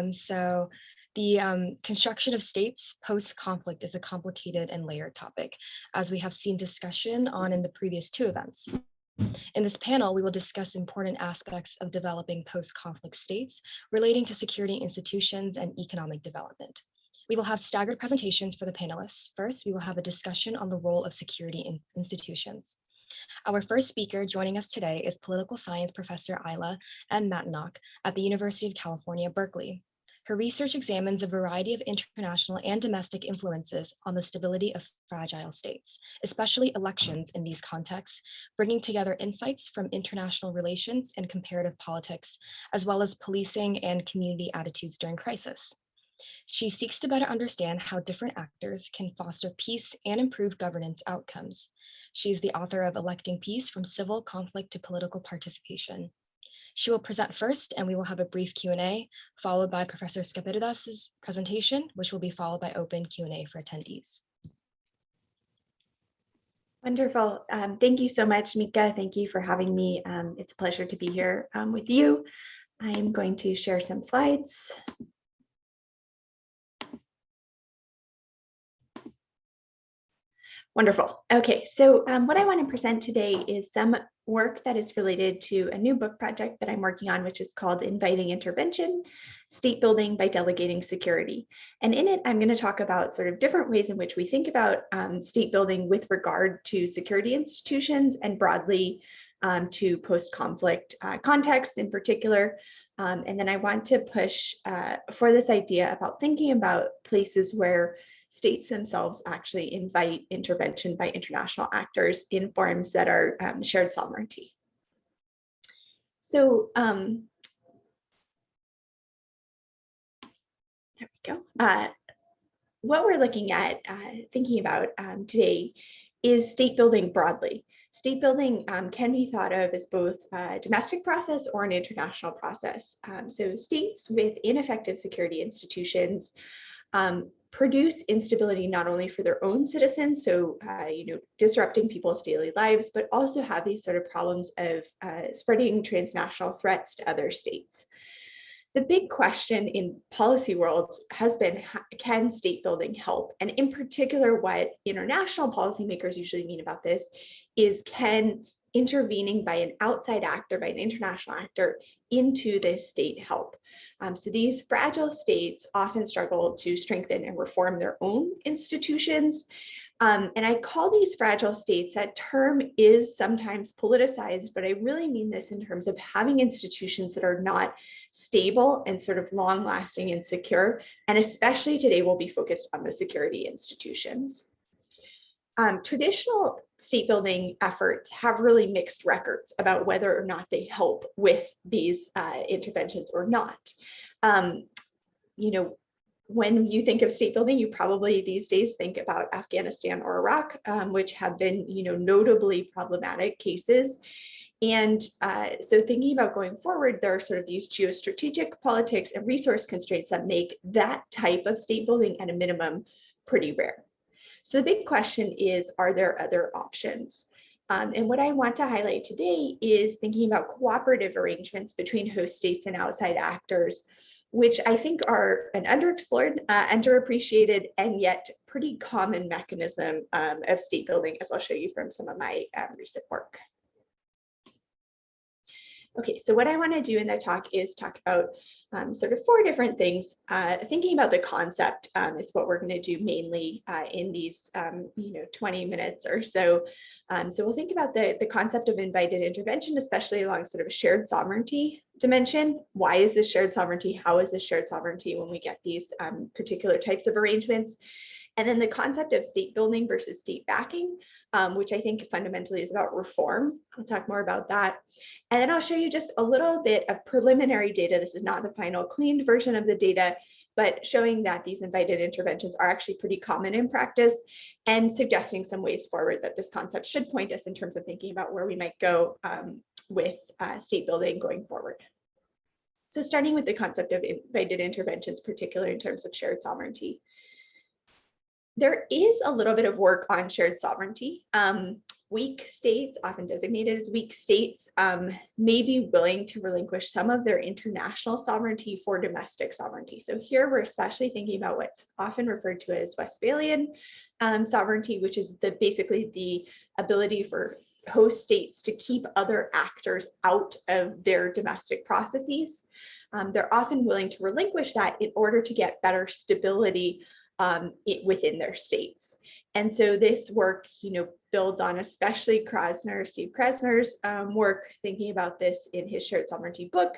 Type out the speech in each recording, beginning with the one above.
Um, so the um, construction of states post-conflict is a complicated and layered topic, as we have seen discussion on in the previous two events. In this panel, we will discuss important aspects of developing post-conflict states relating to security institutions and economic development. We will have staggered presentations for the panelists. First, we will have a discussion on the role of security in institutions. Our first speaker joining us today is political science professor Aila M. Matanock at the University of California, Berkeley. Her research examines a variety of international and domestic influences on the stability of fragile states, especially elections in these contexts, bringing together insights from international relations and comparative politics, as well as policing and community attitudes during crisis. She seeks to better understand how different actors can foster peace and improve governance outcomes. She's the author of Electing Peace from Civil Conflict to Political Participation. She will present first and we will have a brief Q&A followed by Professor Skaperdas's presentation, which will be followed by open Q&A for attendees. Wonderful. Um, thank you so much, Mika. Thank you for having me. Um, it's a pleasure to be here um, with you. I'm going to share some slides. Wonderful. Okay, so um, what I want to present today is some work that is related to a new book project that I'm working on, which is called Inviting Intervention, State Building by Delegating Security. And in it, I'm going to talk about sort of different ways in which we think about um, state building with regard to security institutions and broadly um, to post-conflict uh, context in particular. Um, and then I want to push uh, for this idea about thinking about places where states themselves actually invite intervention by international actors in forms that are um, shared sovereignty. So um, there we go. Uh, what we're looking at, uh, thinking about um, today is state building broadly. State building um, can be thought of as both a domestic process or an international process. Um, so states with ineffective security institutions um, produce instability not only for their own citizens, so uh, you know disrupting people's daily lives, but also have these sort of problems of uh, spreading transnational threats to other states. The big question in policy worlds has been, can state building help? And in particular, what international policymakers usually mean about this is can intervening by an outside actor, by an international actor into this state help? Um, so these fragile states often struggle to strengthen and reform their own institutions. Um, and I call these fragile states, that term is sometimes politicized, but I really mean this in terms of having institutions that are not stable and sort of long lasting and secure. And especially today, we'll be focused on the security institutions. Um, traditional state building efforts have really mixed records about whether or not they help with these uh, interventions or not. Um, you know, when you think of state building, you probably these days think about Afghanistan or Iraq, um, which have been, you know, notably problematic cases. And uh, so thinking about going forward, there are sort of these geostrategic politics and resource constraints that make that type of state building at a minimum pretty rare. So the big question is, are there other options? Um, and what I want to highlight today is thinking about cooperative arrangements between host states and outside actors, which I think are an underexplored, uh, underappreciated, and yet pretty common mechanism um, of state building, as I'll show you from some of my um, recent work. Okay, so what I want to do in the talk is talk about um, sort of four different things. Uh, thinking about the concept um, is what we're going to do mainly uh, in these, um, you know, 20 minutes or so. Um, so we'll think about the, the concept of invited intervention, especially along sort of a shared sovereignty dimension. Why is this shared sovereignty? How is this shared sovereignty when we get these um, particular types of arrangements? And then the concept of state building versus state backing, um, which I think fundamentally is about reform. I'll talk more about that. And then I'll show you just a little bit of preliminary data. This is not the final cleaned version of the data, but showing that these invited interventions are actually pretty common in practice and suggesting some ways forward that this concept should point us in terms of thinking about where we might go um, with uh, state building going forward. So starting with the concept of invited interventions, particularly in terms of shared sovereignty there is a little bit of work on shared sovereignty. Um, weak states, often designated as weak states, um, may be willing to relinquish some of their international sovereignty for domestic sovereignty. So here we're especially thinking about what's often referred to as Westphalian um, sovereignty, which is the basically the ability for host states to keep other actors out of their domestic processes. Um, they're often willing to relinquish that in order to get better stability um, it, within their states. And so this work, you know, builds on especially Krasner, Steve Krasner's um, work, thinking about this in his Shared Sovereignty book,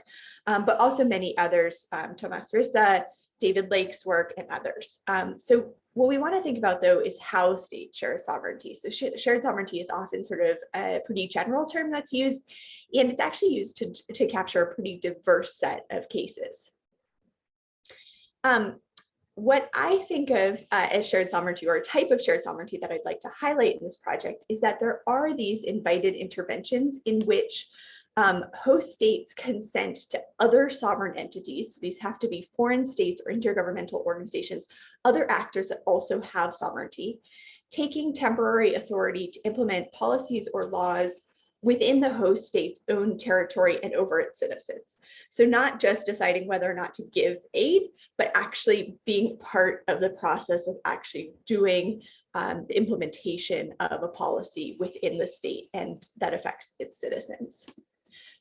um, but also many others, um, Thomas Risse, David Lake's work, and others. Um, so what we want to think about, though, is how states share sovereignty. So sh shared sovereignty is often sort of a pretty general term that's used, and it's actually used to, to capture a pretty diverse set of cases. Um, what I think of uh, as shared sovereignty or a type of shared sovereignty that I'd like to highlight in this project is that there are these invited interventions in which um, host states consent to other sovereign entities. So these have to be foreign states or intergovernmental organizations, other actors that also have sovereignty, taking temporary authority to implement policies or laws within the host state's own territory and over its citizens. So not just deciding whether or not to give aid, but actually being part of the process of actually doing um, the implementation of a policy within the state and that affects its citizens.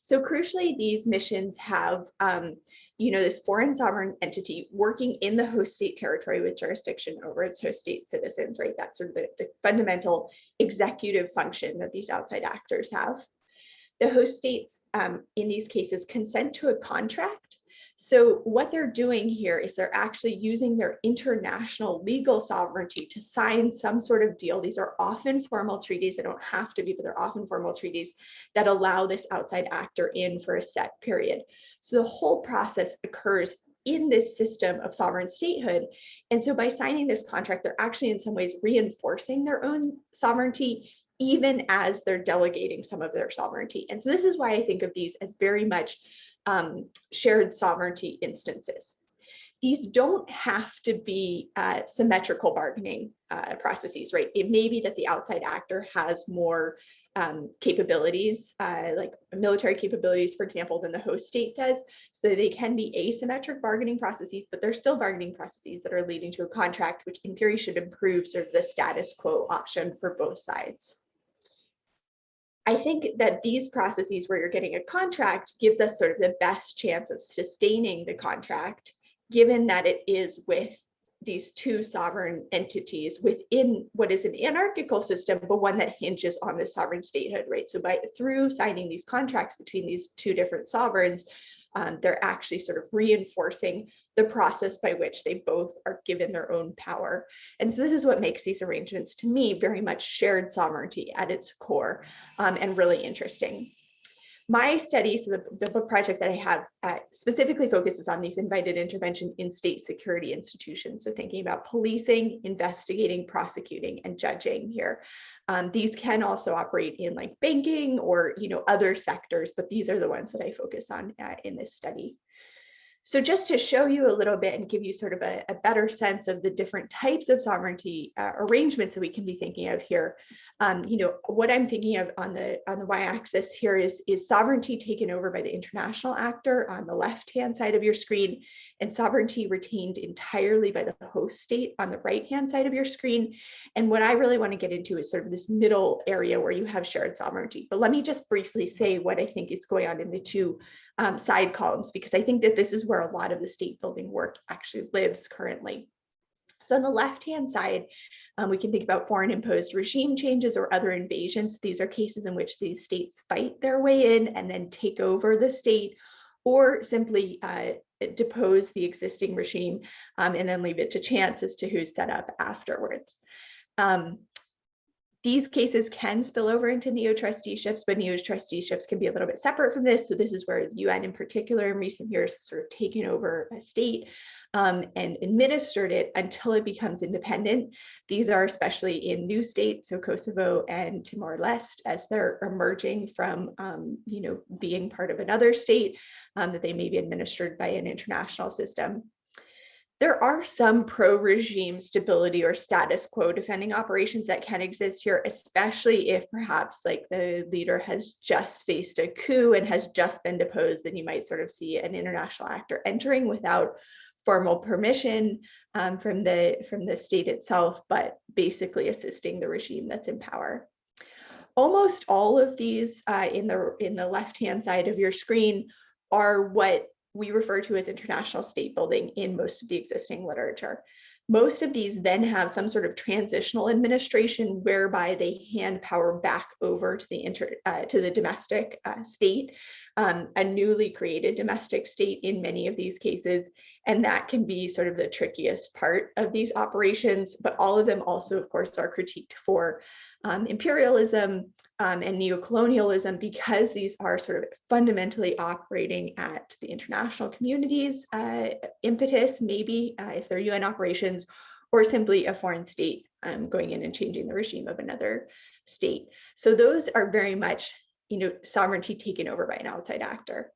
So crucially, these missions have, um, you know, this foreign sovereign entity working in the host state territory with jurisdiction over its host state citizens, right? That's sort of the, the fundamental executive function that these outside actors have. The host states, um, in these cases, consent to a contract so what they're doing here is they're actually using their international legal sovereignty to sign some sort of deal. These are often formal treaties. They don't have to be, but they're often formal treaties that allow this outside actor in for a set period. So the whole process occurs in this system of sovereign statehood. And so by signing this contract, they're actually in some ways reinforcing their own sovereignty even as they're delegating some of their sovereignty. And so this is why I think of these as very much um, shared sovereignty instances. These don't have to be uh, symmetrical bargaining uh, processes, right? It may be that the outside actor has more um, capabilities, uh, like military capabilities, for example, than the host state does. So they can be asymmetric bargaining processes, but they're still bargaining processes that are leading to a contract, which in theory should improve sort of the status quo option for both sides. I think that these processes where you're getting a contract gives us sort of the best chance of sustaining the contract, given that it is with these two sovereign entities within what is an anarchical system, but one that hinges on the sovereign statehood, right? So by through signing these contracts between these two different sovereigns, um, they're actually sort of reinforcing the process by which they both are given their own power. And so this is what makes these arrangements to me very much shared sovereignty at its core um, and really interesting. My study, so the, the book project that I have uh, specifically focuses on these invited intervention in state security institutions. So thinking about policing, investigating, prosecuting, and judging here. Um, these can also operate in like banking or you know other sectors, but these are the ones that I focus on uh, in this study. So just to show you a little bit and give you sort of a, a better sense of the different types of sovereignty uh, arrangements that we can be thinking of here, um, you know, what I'm thinking of on the on the y-axis here is, is sovereignty taken over by the international actor on the left-hand side of your screen and sovereignty retained entirely by the host state on the right-hand side of your screen. And what I really want to get into is sort of this middle area where you have shared sovereignty. But let me just briefly say what I think is going on in the two um, side columns, because I think that this is where a lot of the state building work actually lives currently. So on the left-hand side, um, we can think about foreign imposed regime changes or other invasions. These are cases in which these states fight their way in and then take over the state or simply uh, depose the existing regime um, and then leave it to chance as to who's set up afterwards. Um, these cases can spill over into neo-trusteeships, but neo-trusteeships can be a little bit separate from this. So this is where the UN in particular in recent years has sort of taken over a state um, and administered it until it becomes independent. These are especially in new states, so Kosovo and Timor-Leste, as they're emerging from, um, you know, being part of another state um, that they may be administered by an international system. there are some pro-regime stability or status quo defending operations that can exist here, especially if perhaps like the leader has just faced a coup and has just been deposed, then you might sort of see an international actor entering without formal permission um, from the from the state itself, but basically assisting the regime that's in power. Almost all of these uh, in the in the left-hand side of your screen are what we refer to as international state building in most of the existing literature. Most of these then have some sort of transitional administration whereby they hand power back over to the inter, uh, to the domestic uh, state, um, a newly created domestic state in many of these cases. And that can be sort of the trickiest part of these operations, but all of them also, of course, are critiqued for um, imperialism, um, and neocolonialism because these are sort of fundamentally operating at the international community's uh, impetus, maybe uh, if they're UN operations, or simply a foreign state um, going in and changing the regime of another state. So those are very much, you know, sovereignty taken over by an outside actor.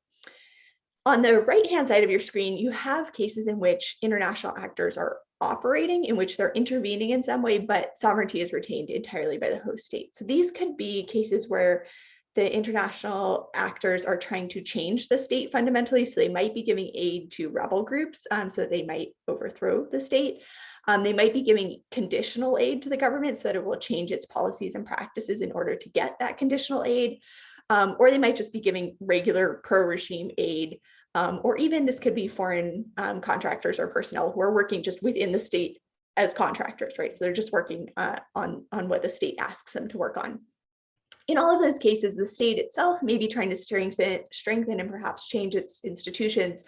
On the right-hand side of your screen, you have cases in which international actors are operating in which they're intervening in some way, but sovereignty is retained entirely by the host state. So these could be cases where the international actors are trying to change the state fundamentally. So they might be giving aid to rebel groups um, so that they might overthrow the state. Um, they might be giving conditional aid to the government so that it will change its policies and practices in order to get that conditional aid. Um, or they might just be giving regular pro-regime aid um, or even this could be foreign um, contractors or personnel who are working just within the state as contractors, right? So they're just working uh, on, on what the state asks them to work on. In all of those cases, the state itself may be trying to strengthen, strengthen and perhaps change its institutions,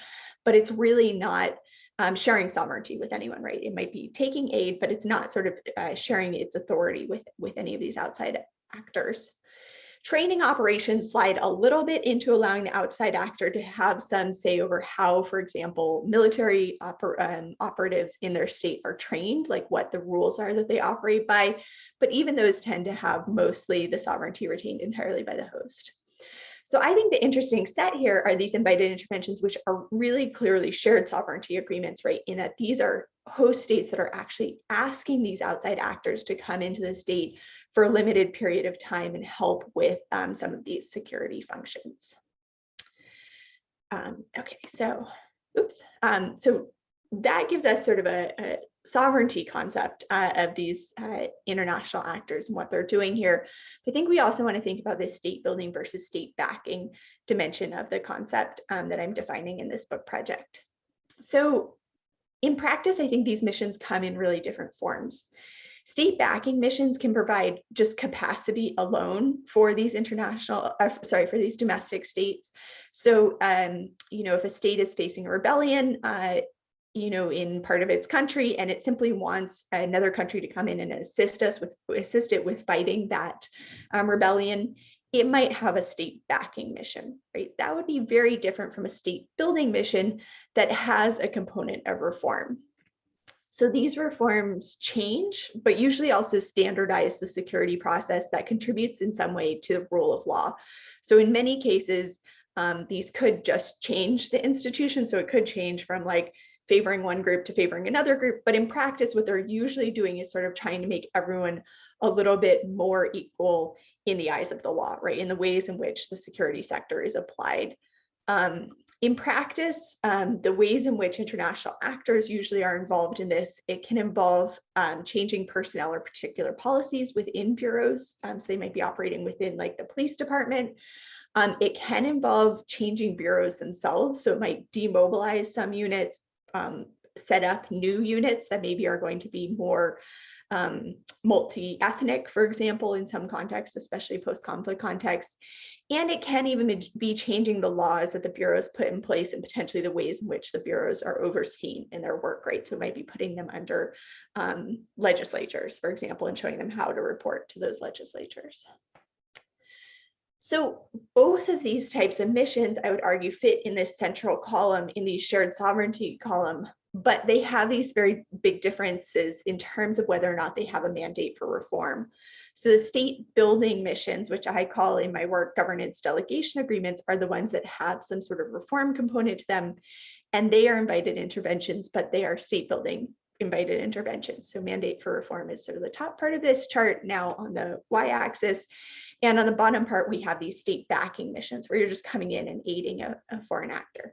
but it's really not um, sharing sovereignty with anyone, right? It might be taking aid, but it's not sort of uh, sharing its authority with, with any of these outside actors. Training operations slide a little bit into allowing the outside actor to have some say over how, for example, military oper um, operatives in their state are trained, like what the rules are that they operate by. But even those tend to have mostly the sovereignty retained entirely by the host. So I think the interesting set here are these invited interventions, which are really clearly shared sovereignty agreements, right? In that these are host states that are actually asking these outside actors to come into the state for a limited period of time and help with um, some of these security functions. Um, okay, so, oops. Um, so that gives us sort of a, a sovereignty concept uh, of these uh, international actors and what they're doing here. I think we also want to think about this state building versus state backing dimension of the concept um, that I'm defining in this book project. So in practice, I think these missions come in really different forms. State backing missions can provide just capacity alone for these international, uh, sorry, for these domestic states. So, um, you know, if a state is facing a rebellion, uh, you know, in part of its country, and it simply wants another country to come in and assist us with, assist it with fighting that um, rebellion, it might have a state backing mission, right? That would be very different from a state building mission that has a component of reform. So these reforms change, but usually also standardize the security process that contributes in some way to the rule of law. So in many cases, um, these could just change the institution. So it could change from like favoring one group to favoring another group. But in practice, what they're usually doing is sort of trying to make everyone a little bit more equal in the eyes of the law, right? In the ways in which the security sector is applied. Um, in practice, um, the ways in which international actors usually are involved in this, it can involve um, changing personnel or particular policies within bureaus. Um, so they might be operating within like the police department. Um, it can involve changing bureaus themselves. So it might demobilize some units, um, set up new units that maybe are going to be more um, multi-ethnic, for example, in some contexts, especially post-conflict contexts. And it can even be changing the laws that the bureaus put in place and potentially the ways in which the bureaus are overseen in their work, right? So it might be putting them under um, legislatures, for example, and showing them how to report to those legislatures. So both of these types of missions, I would argue, fit in this central column in the shared sovereignty column, but they have these very big differences in terms of whether or not they have a mandate for reform. So the state building missions, which I call in my work governance delegation agreements, are the ones that have some sort of reform component to them. And they are invited interventions, but they are state building invited interventions. So mandate for reform is sort of the top part of this chart now on the y-axis. And on the bottom part, we have these state backing missions where you're just coming in and aiding a, a foreign actor.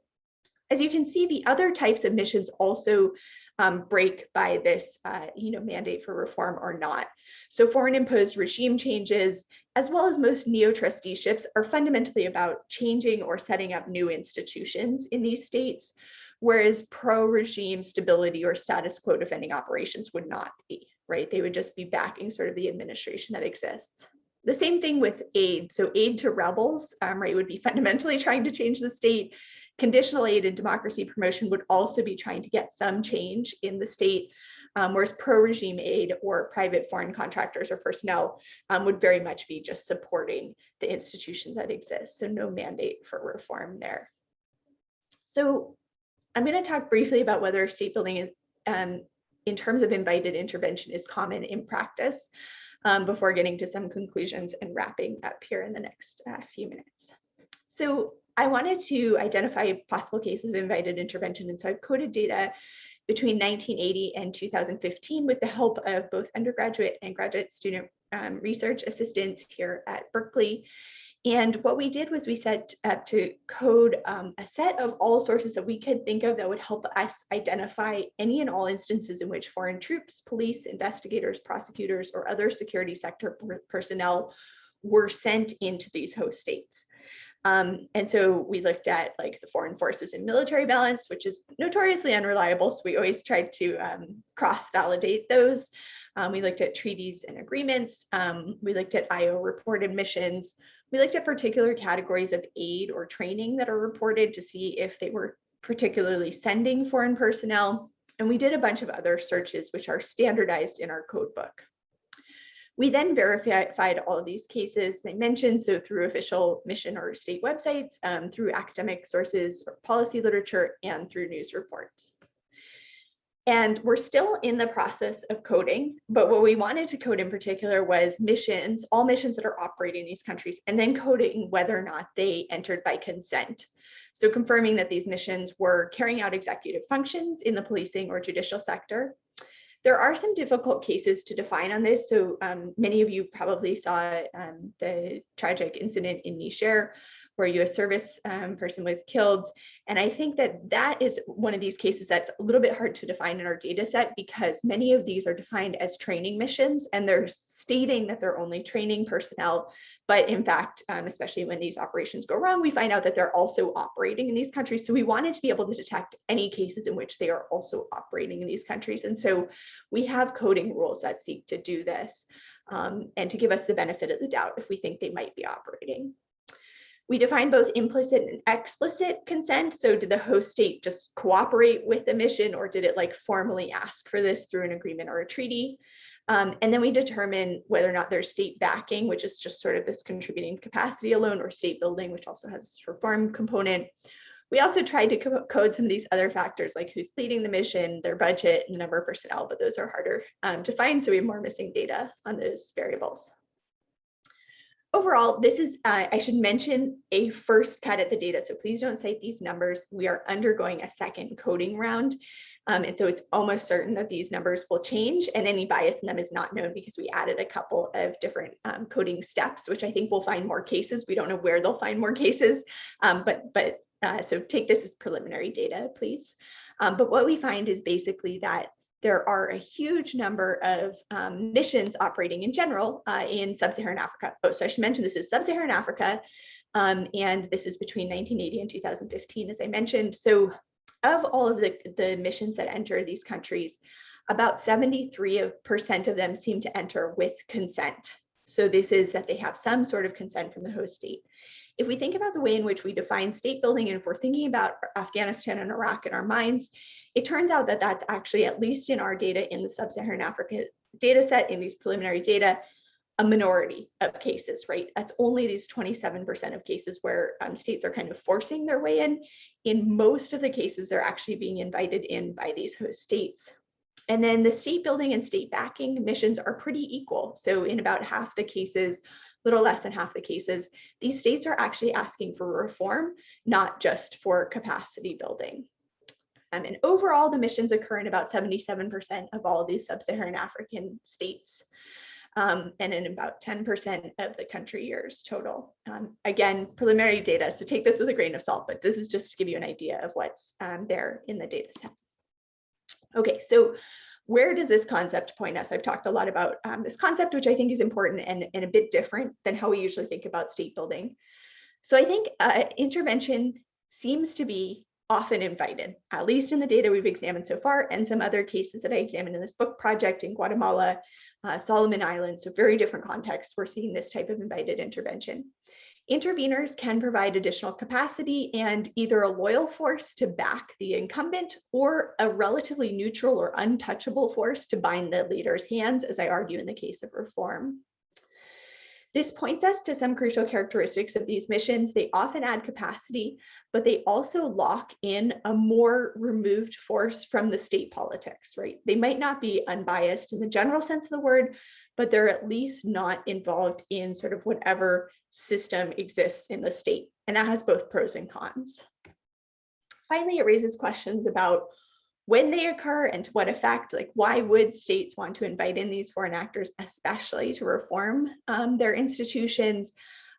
As you can see, the other types of missions also um, break by this uh, you know, mandate for reform or not. So foreign imposed regime changes, as well as most neo-trusteeships are fundamentally about changing or setting up new institutions in these states, whereas pro-regime stability or status quo defending operations would not be, right? They would just be backing sort of the administration that exists. The same thing with aid. So aid to rebels, um, right, would be fundamentally trying to change the state Conditional aid and democracy promotion would also be trying to get some change in the state, um, whereas pro-regime aid or private foreign contractors or personnel um, would very much be just supporting the institutions that exist. So no mandate for reform there. So I'm going to talk briefly about whether state building um, in terms of invited intervention is common in practice um, before getting to some conclusions and wrapping up here in the next uh, few minutes. So I wanted to identify possible cases of invited intervention. And so I've coded data between 1980 and 2015 with the help of both undergraduate and graduate student um, research assistants here at Berkeley. And what we did was we set up to code um, a set of all sources that we could think of that would help us identify any and all instances in which foreign troops, police, investigators, prosecutors, or other security sector personnel were sent into these host states. Um, and so we looked at like the foreign forces and military balance, which is notoriously unreliable. So we always tried to um, cross validate those. Um, we looked at treaties and agreements. Um, we looked at IO reported missions. We looked at particular categories of aid or training that are reported to see if they were particularly sending foreign personnel. And we did a bunch of other searches, which are standardized in our code book. We then verified all of these cases I mentioned, so through official mission or state websites, um, through academic sources or policy literature, and through news reports. And we're still in the process of coding, but what we wanted to code in particular was missions, all missions that are operating in these countries, and then coding whether or not they entered by consent. So confirming that these missions were carrying out executive functions in the policing or judicial sector, there are some difficult cases to define on this. So um, many of you probably saw um, the tragic incident in Niger where a US service um, person was killed. And I think that that is one of these cases that's a little bit hard to define in our data set because many of these are defined as training missions and they're stating that they're only training personnel but in fact, um, especially when these operations go wrong, we find out that they're also operating in these countries. So we wanted to be able to detect any cases in which they are also operating in these countries. And so we have coding rules that seek to do this um, and to give us the benefit of the doubt if we think they might be operating. We define both implicit and explicit consent. So did the host state just cooperate with the mission or did it like formally ask for this through an agreement or a treaty? Um, and then we determine whether or not there's state backing, which is just sort of this contributing capacity alone, or state building, which also has this reform component. We also tried to co code some of these other factors, like who's leading the mission, their budget, and the number of personnel, but those are harder um, to find, so we have more missing data on those variables. Overall, this is, uh, I should mention, a first cut at the data, so please don't cite these numbers. We are undergoing a second coding round. Um, and so it's almost certain that these numbers will change and any bias in them is not known because we added a couple of different um, coding steps, which I think will find more cases. We don't know where they'll find more cases, um, but, but uh, so take this as preliminary data, please. Um, but what we find is basically that there are a huge number of um, missions operating in general uh, in sub-Saharan Africa. Oh, so I should mention this is sub-Saharan Africa, um, and this is between 1980 and 2015, as I mentioned. So of all of the, the missions that enter these countries, about 73% of them seem to enter with consent. So this is that they have some sort of consent from the host state. If we think about the way in which we define state building, and if we're thinking about Afghanistan and Iraq in our minds, it turns out that that's actually, at least in our data in the sub-Saharan Africa data set, in these preliminary data, a minority of cases, right? That's only these 27% of cases where um, states are kind of forcing their way in. In most of the cases, they're actually being invited in by these host states. And then the state building and state backing missions are pretty equal. So in about half the cases, little less than half the cases, these states are actually asking for reform, not just for capacity building. Um, and overall, the missions occur in about 77% of all of these sub-Saharan African states. Um, and in about 10% of the country years total. Um, again, preliminary data, so take this with a grain of salt, but this is just to give you an idea of what's um, there in the data set. Okay, so where does this concept point us? I've talked a lot about um, this concept, which I think is important and, and a bit different than how we usually think about state building. So I think uh, intervention seems to be often invited, at least in the data we've examined so far, and some other cases that I examined in this book project in Guatemala, uh, Solomon Islands, so very different contexts, we're seeing this type of invited intervention. Interveners can provide additional capacity and either a loyal force to back the incumbent or a relatively neutral or untouchable force to bind the leader's hands, as I argue in the case of reform. This points us to some crucial characteristics of these missions. They often add capacity, but they also lock in a more removed force from the state politics, right? They might not be unbiased in the general sense of the word, but they're at least not involved in sort of whatever system exists in the state. And that has both pros and cons. Finally, it raises questions about when they occur and to what effect, like why would states want to invite in these foreign actors, especially to reform um, their institutions?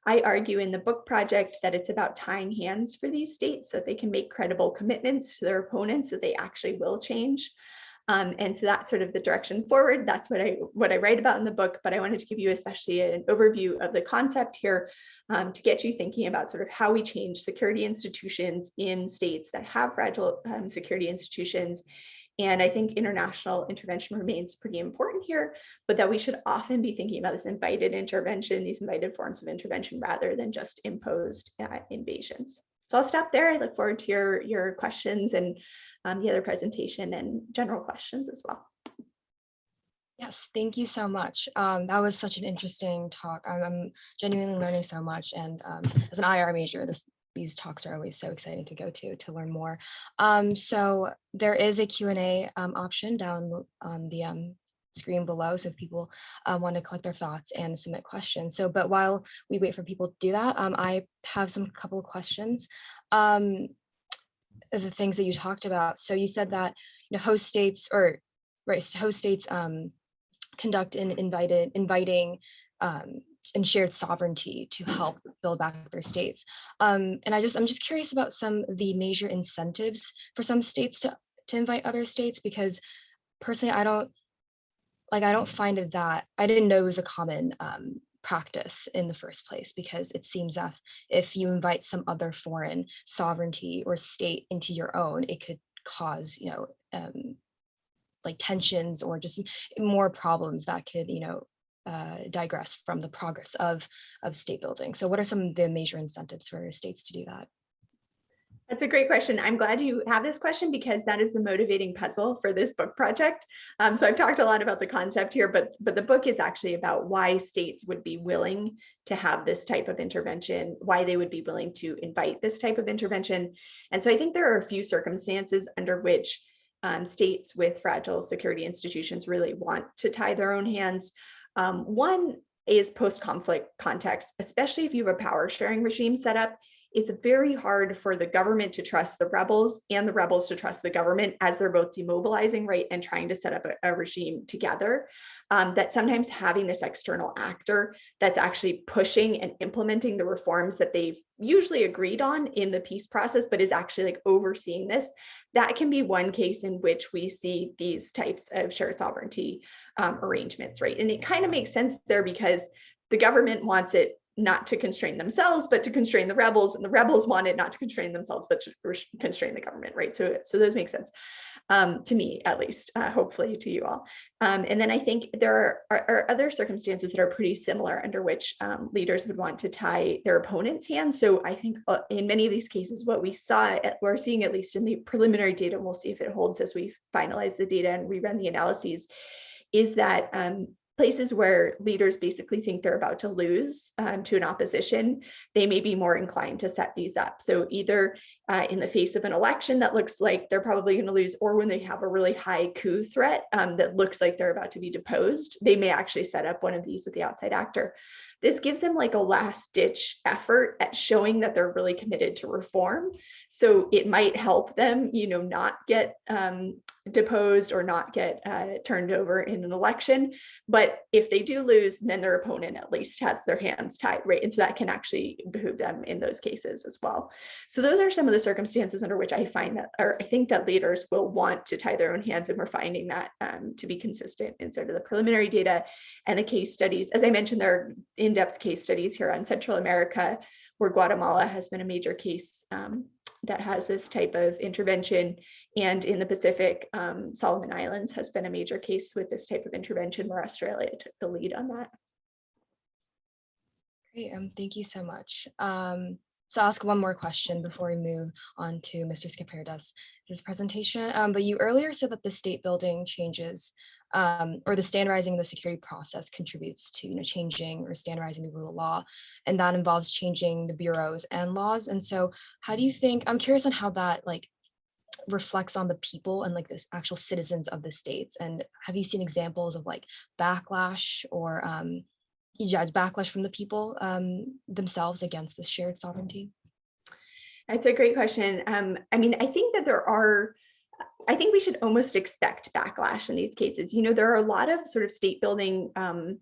I argue in the book project that it's about tying hands for these states so that they can make credible commitments to their opponents that they actually will change. Um, and so that's sort of the direction forward. That's what I what I write about in the book, but I wanted to give you especially an overview of the concept here um, to get you thinking about sort of how we change security institutions in states that have fragile um, security institutions. And I think international intervention remains pretty important here, but that we should often be thinking about this invited intervention, these invited forms of intervention rather than just imposed uh, invasions. So I'll stop there. I look forward to your, your questions and um, the other presentation and general questions as well. Yes, thank you so much. Um, that was such an interesting talk. I'm, I'm genuinely learning so much. And um, as an IR major, this, these talks are always so exciting to go to to learn more. Um, so there is a Q&A um, option down on the um, screen below. So if people uh, want to collect their thoughts and submit questions. So, but while we wait for people to do that, um, I have some couple of questions. The things that you talked about. So you said that you know host states or right host states um, conduct an invited inviting um, and shared sovereignty to help build back their states. Um, and I just I'm just curious about some of the major incentives for some states to to invite other states because personally I don't like I don't find that I didn't know it was a common um, practice in the first place because it seems as if you invite some other foreign sovereignty or state into your own, it could cause, you know, um, like tensions or just more problems that could, you know, uh, digress from the progress of, of state building. So what are some of the major incentives for states to do that? That's a great question. I'm glad you have this question because that is the motivating puzzle for this book project. Um, so I've talked a lot about the concept here, but, but the book is actually about why states would be willing to have this type of intervention, why they would be willing to invite this type of intervention. And so I think there are a few circumstances under which um, states with fragile security institutions really want to tie their own hands. Um, one is post-conflict context, especially if you have a power sharing regime set up it's very hard for the government to trust the rebels and the rebels to trust the government as they're both demobilizing, right, and trying to set up a, a regime together. Um, that sometimes having this external actor that's actually pushing and implementing the reforms that they've usually agreed on in the peace process, but is actually like overseeing this, that can be one case in which we see these types of shared sovereignty um, arrangements, right? And it kind of makes sense there because the government wants it not to constrain themselves, but to constrain the rebels, and the rebels wanted not to constrain themselves, but to constrain the government, right? So, so those make sense um, to me, at least, uh, hopefully to you all. Um, and then I think there are, are, other circumstances that are pretty similar under which um, leaders would want to tie their opponent's hands. So I think uh, in many of these cases, what we saw, at, we're seeing at least in the preliminary data, and we'll see if it holds as we finalize the data and rerun the analyses, is that um, places where leaders basically think they're about to lose um, to an opposition, they may be more inclined to set these up. So either uh, in the face of an election that looks like they're probably going to lose, or when they have a really high coup threat um, that looks like they're about to be deposed, they may actually set up one of these with the outside actor. this gives them like a last ditch effort at showing that they're really committed to reform. So it might help them, you know, not get um, deposed or not get uh, turned over in an election. But if they do lose, then their opponent at least has their hands tied, right? And so that can actually behoove them in those cases as well. So those are some of the circumstances under which I find that, or I think that leaders will want to tie their own hands, and we're finding that um, to be consistent in sort of the preliminary data and the case studies. As I mentioned, there are in-depth case studies here on Central America, where Guatemala has been a major case um, that has this type of intervention. And in the Pacific, um, Solomon Islands has been a major case with this type of intervention where Australia took the lead on that. Great, um, thank you so much. Um, so I'll ask one more question before we move on to Mr. Skaperdas' his presentation. Um, but you earlier said that the state building changes um, or the standardizing the security process contributes to you know, changing or standardizing the rule of law. And that involves changing the bureaus and laws. And so how do you think, I'm curious on how that like reflects on the people and like the actual citizens of the states. And have you seen examples of like backlash or um, yeah, backlash from the people um, themselves against this shared sovereignty? That's a great question. Um, I mean, I think that there are, I think we should almost expect backlash in these cases. You know, there are a lot of sort of state building um,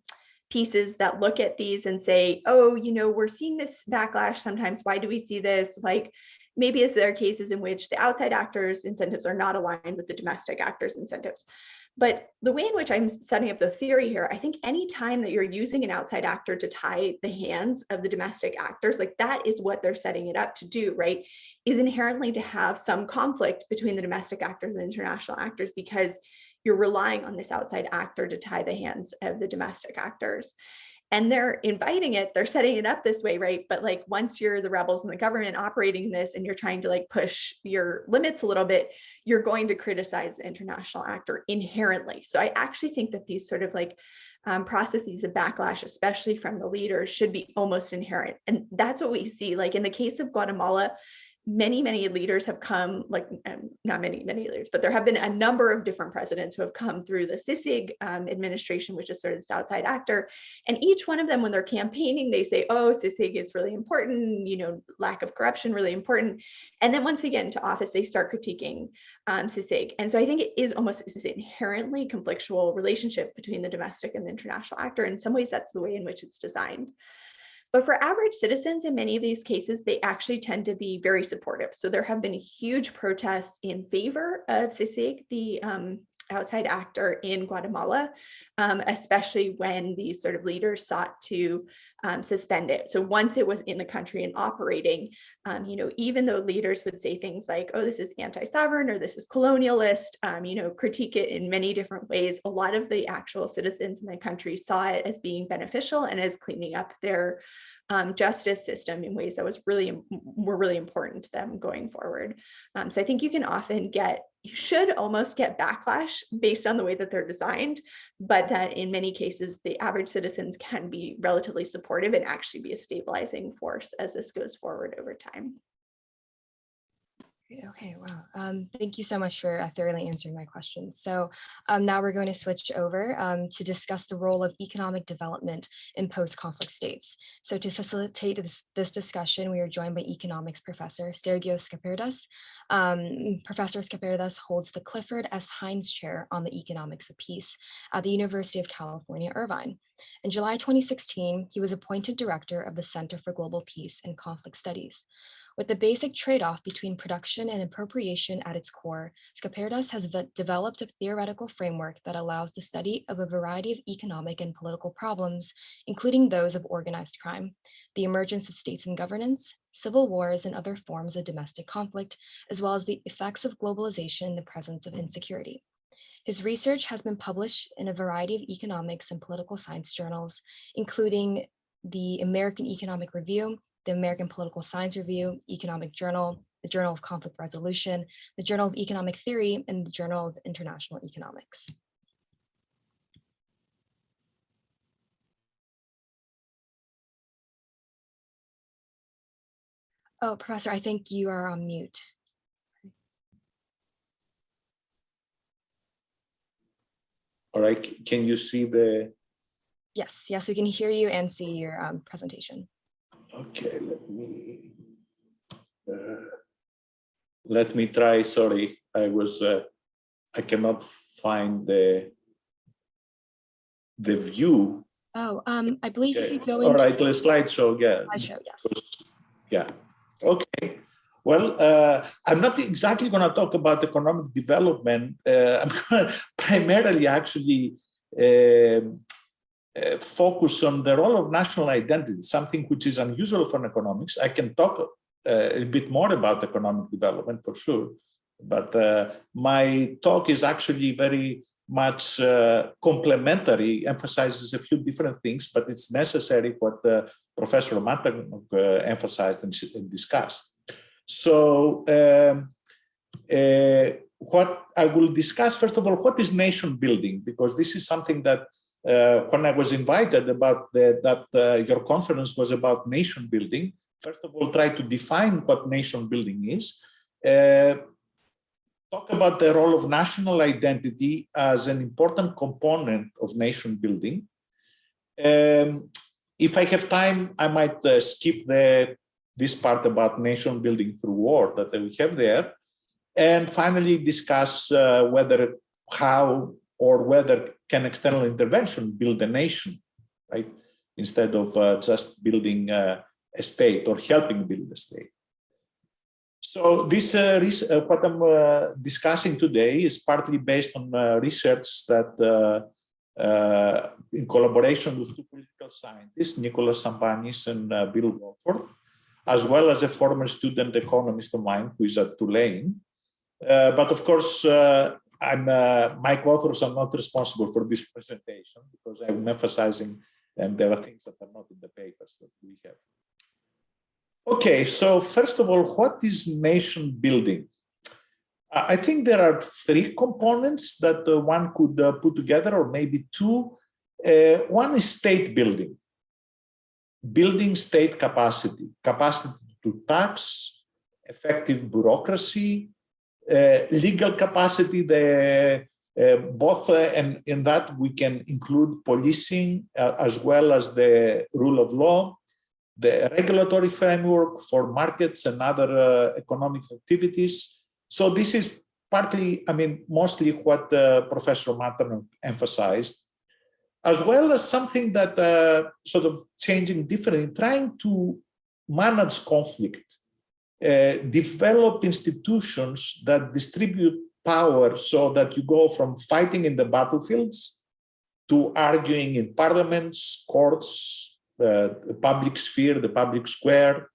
pieces that look at these and say, oh, you know, we're seeing this backlash sometimes. Why do we see this? Like, maybe is there are cases in which the outside actors incentives are not aligned with the domestic actors incentives. But the way in which I'm setting up the theory here, I think any time that you're using an outside actor to tie the hands of the domestic actors, like that is what they're setting it up to do, right? Is inherently to have some conflict between the domestic actors and international actors because you're relying on this outside actor to tie the hands of the domestic actors. And they're inviting it they're setting it up this way right? But like once you're the rebels and the government operating this and you're trying to like push your limits a little bit you're going to criticize the international actor inherently. So i actually think that these sort of like um, processes of backlash especially from the leaders should be almost inherent. And that's what we see like in the case of guatemala many, many leaders have come, like um, not many, many leaders, but there have been a number of different presidents who have come through the CICIG um, administration, which is sort of this outside actor. And each one of them, when they're campaigning, they say, oh, CICIG is really important, you know, lack of corruption, really important. And then once they get into office, they start critiquing um. And so I think it is almost this inherently conflictual relationship between the domestic and the international actor. In some ways, that's the way in which it's designed. But for average citizens, in many of these cases, they actually tend to be very supportive. So there have been huge protests in favor of CICIG, the um, outside actor in Guatemala, um, especially when these sort of leaders sought to um, suspend it. So once it was in the country and operating, um, you know, even though leaders would say things like, oh, this is anti-sovereign or this is colonialist, um, you know, critique it in many different ways, a lot of the actual citizens in the country saw it as being beneficial and as cleaning up their um, justice system in ways that was really were really important to them going forward. Um, so I think you can often get you should almost get backlash based on the way that they're designed, but that in many cases the average citizens can be relatively supportive and actually be a stabilizing force as this goes forward over time. Okay, wow. Um, thank you so much for uh, thoroughly answering my questions. So um, now we're going to switch over um, to discuss the role of economic development in post-conflict states. So to facilitate this, this, discussion, we are joined by economics professor Sergio Skaperdas. Um, professor Skaperdas holds the Clifford S. Heinz Chair on the Economics of Peace at the University of California, Irvine. In July 2016, he was appointed director of the Center for Global Peace and Conflict Studies. With the basic trade-off between production and appropriation at its core, Skaperdas has developed a theoretical framework that allows the study of a variety of economic and political problems, including those of organized crime, the emergence of states and governance, civil wars and other forms of domestic conflict, as well as the effects of globalization in the presence of insecurity. His research has been published in a variety of economics and political science journals, including the American Economic Review, the American Political Science Review, Economic Journal, the Journal of Conflict Resolution, the Journal of Economic Theory, and the Journal of International Economics. Oh, Professor, I think you are on mute. All right, can you see the Yes, yes, we can hear you and see your um, presentation. Okay, let me. uh, Let me try, sorry, I was, uh, I cannot find the. The view. Oh, um, I believe if Okay, you go All right, the slideshow, yeah. slideshow, yes. Yeah, okay. Well, uh, I'm not exactly going to talk about economic development. Uh, I'm going to primarily actually um, uh, focus on the role of national identity, something which is unusual for economics. I can talk uh, a bit more about economic development for sure, but uh, my talk is actually very much uh, complementary, emphasizes a few different things, but it's necessary what uh, Professor Matanock emphasized and, and discussed. So um, what I will discuss, first of all, what is nation building? Because this is something that when I was invited about the, that uh, your conference was about nation building, first of all, try to define what nation building is. Uh, talk about the role of national identity as an important component of nation building. Um, if I have time, I might uh, skip the this part about nation building through war that we have there, and finally discuss uh, whether, how, or whether can external intervention build a nation, right? Instead of uh, just building uh, a state or helping build a state. So this, uh, uh, what I'm uh, discussing today is partly based on uh, research that in collaboration with two political scientists, Nicholas Sambanis and Bill Wohlforth, as well as a former student economist of mine who is at Tulane. But of course, I'm, uh, my co-authors are not responsible for this presentation because I'm emphasizing and there are things that are not in the papers that we have. Okay, so first of all, what is nation building? I think there are three components that uh, one could uh, put together, or maybe two. Uh, one is state building, building state capacity, capacity to tax, effective bureaucracy, legal capacity, the uh, both uh, and in that we can include policing uh, as well as the rule of law, the regulatory framework for markets and other uh, economic activities. So this is partly, I mean, mostly what uh, Professor Matanock emphasized, as well as something that uh, sort of changing differently, trying to manage conflict, uh, develop institutions that distribute power so that you go from fighting in the battlefields to arguing in parliaments, courts, uh, the public sphere, the public square,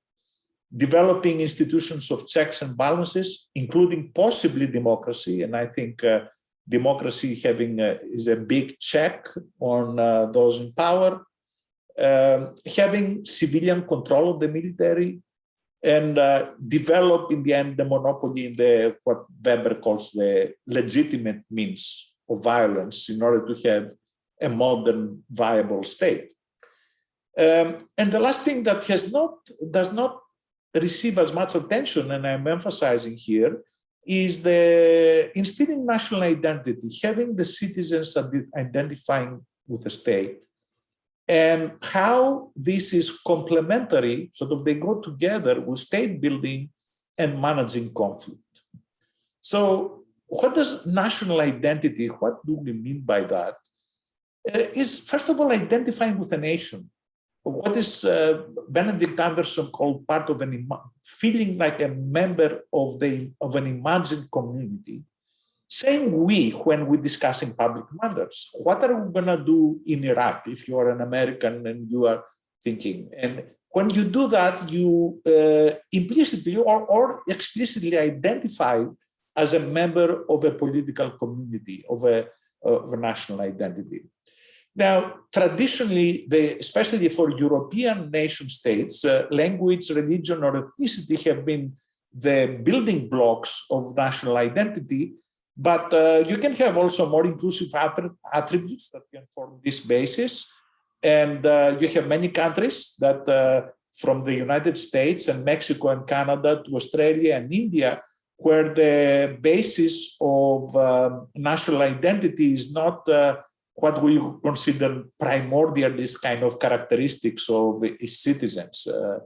developing institutions of checks and balances, including possibly democracy. And I think uh, democracy having a, is a big check on uh, those in power, um, having civilian control of the military, and uh, develop in the end the monopoly in the what Weber calls the legitimate means of violence in order to have a modern viable state. Um, and the last thing that has not does not receive as much attention, and I'm emphasizing here, is the instilling national identity, having the citizens identifying with the state, and how this is complementary, sort of they go together with state building and managing conflict. So what does national identity, what do we mean by that? Uh, is first of all identifying with a nation. What is uh, Benedict Anderson called part of an feeling like a member of the of an imagined community. Same we when we're discussing public matters. What are we gonna do in Iraq if you are an American and you are thinking? And when you do that, you uh, implicitly or, or explicitly identify as a member of a political community, of a, of a national identity. Now, traditionally, especially for European nation states, uh, language, religion, or ethnicity have been the building blocks of national identity. But uh, you can have also more inclusive attributes that can form this basis. And uh, you have many countries that, uh, from the United States and Mexico and Canada to Australia and India, where the basis of um, national identity is not uh, what we consider primordialist kind of characteristics of citizens. Uh,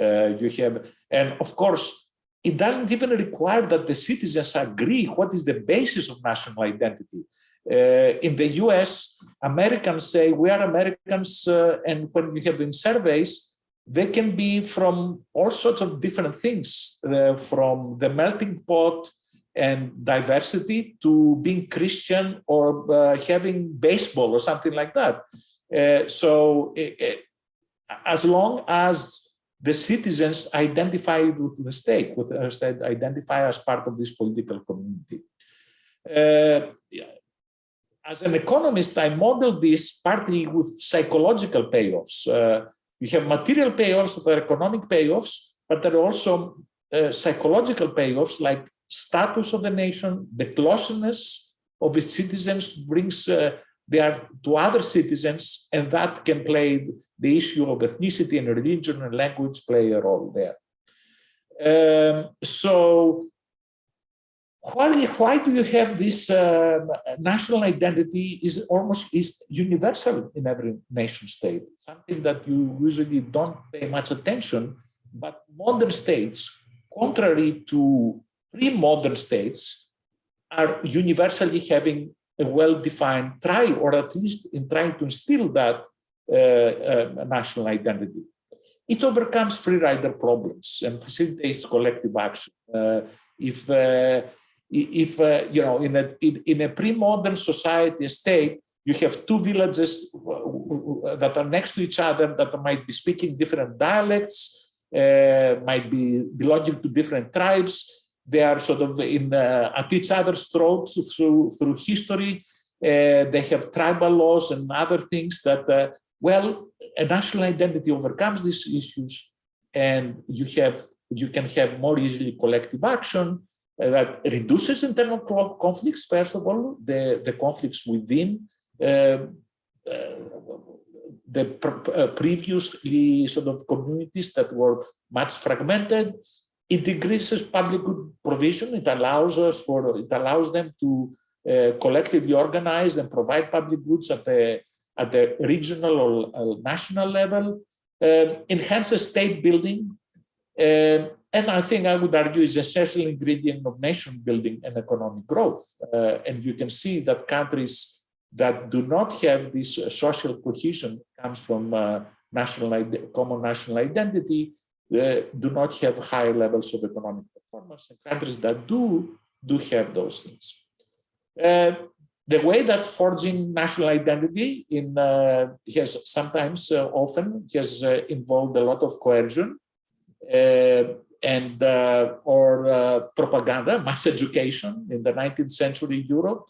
uh, you have, and of course, it doesn't even require that the citizens agree what is the basis of national identity. Uh, in the US, Americans say we are Americans, uh, and when you have in surveys, they can be from all sorts of different things, uh, from the melting pot and diversity to being Christian or uh, having baseball or something like that. Uh, so as long as the citizens identify with the state, with the state, identify as part of this political community. Uh, as an economist, I model this partly with psychological payoffs. Uh, you have material payoffs that are economic payoffs, but there are also uh, psychological payoffs like status of the nation, the closeness of its citizens brings uh, they are to other citizens, and that can play the issue of ethnicity and religion and language play a role there. Um, so why, why do you have this uh, national identity is almost is universal in every nation state, something that you usually don't pay much attention, but modern states, contrary to pre-modern states, are universally having a well-defined try, or at least in trying to instill that uh, uh, national identity. It overcomes free rider problems and facilitates collective action. Uh, if uh, if you know in a in, in a pre-modern society state you have two villages that are next to each other that might be speaking different dialects uh, might be belonging to different tribes they are sort of in uh, at each other's throats through through history uh, they have tribal laws and other things that uh, well a national identity overcomes these issues and you have you can have more easily collective action uh, that reduces internal conflicts, first of all, the, the conflicts within uh, the pr previously sort of communities that were much fragmented. It decreases public good provision. It allows us for it allows them to uh, collectively organize and provide public goods at the at the regional or national level. Uh, enhances state building. Uh, and I think I would argue is essential ingredient of nation building and economic growth. Uh, and you can see that countries that do not have this uh, social cohesion comes from uh, national common national identity uh, do not have high levels of economic performance. And countries that do do have those things. Uh, the way that forging national identity in uh, has sometimes often has involved a lot of coercion and uh, or uh, propaganda, mass education in the 19th century Europe,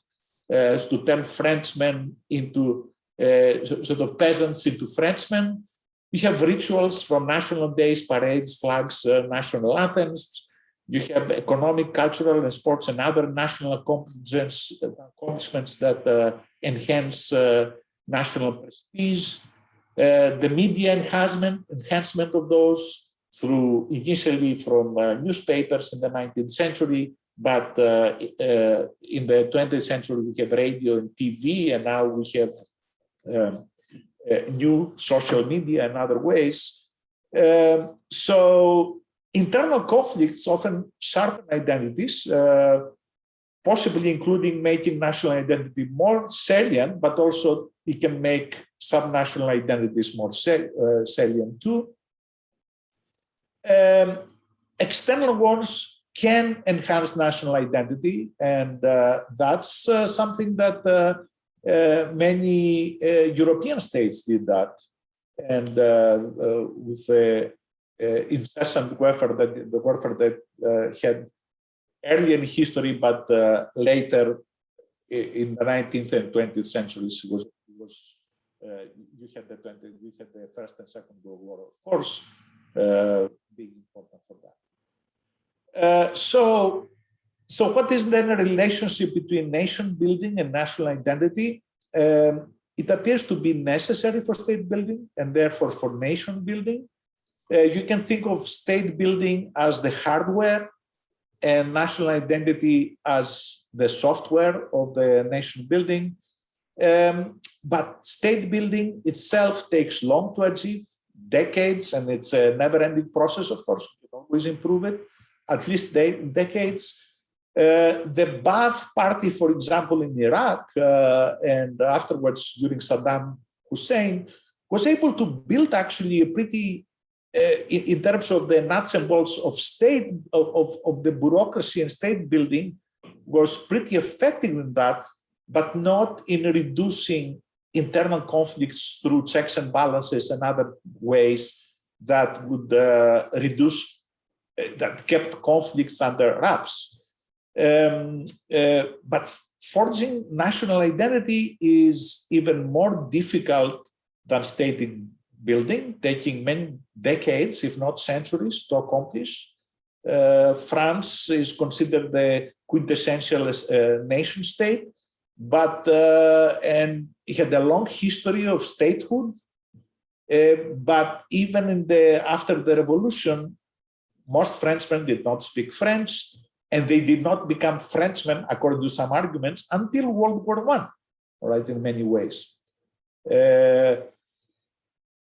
uh, to turn Frenchmen into uh, sort of peasants into Frenchmen. We have rituals from national days, parades, flags, uh, national anthems. You have economic, cultural, and sports and other national accomplishments, accomplishments that uh, enhance national prestige. the media enhancement, enhancement of those through initially from uh, newspapers in the 19th century, but uh, uh, in the 20th century we have radio and TV, and now we have um, uh, new social media and other ways. Um, so internal conflicts often sharpen identities, uh, possibly including making national identity more salient, but also it can make subnational identities more uh, salient too um, external ones can enhance national identity, and uh, that's uh, something that uh, uh many uh, European states did that, and uh, with the incessant warfare that the warfare that had early in history, but later in the 19th and 20th centuries was was you had the 20, you had the first and second world war, of course uh, being important for that. Uh, so, so what is then a relationship between nation building and national identity? Um, it appears to be necessary for state building and therefore for nation building. Uh, you can think of state building as the hardware and national identity as the software of the nation building. Um, but state building itself takes long to achieve, decades, and it's a never-ending process, of course. You always improve it, at least de decades. Uh, the Ba'ath Party, for example, in Iraq, uh, and afterwards during Saddam Hussein, was able to build actually a pretty, uh, in, in, terms of the nuts and bolts of state, of, of, of the bureaucracy and state building, was pretty effective in that, but not in reducing internal conflicts through checks and balances and other ways that would uh, reduce, uh, that kept conflicts under wraps. Um, uh, but forging national identity is even more difficult than state building, taking many decades, if not centuries, to accomplish. Uh, France is considered the quintessential uh, nation state, but uh, and it had a long history of statehood. Uh, but even in the after the revolution, most Frenchmen did not speak French and they did not become Frenchmen, according to some arguments, until World War One, right, in many ways. Uh,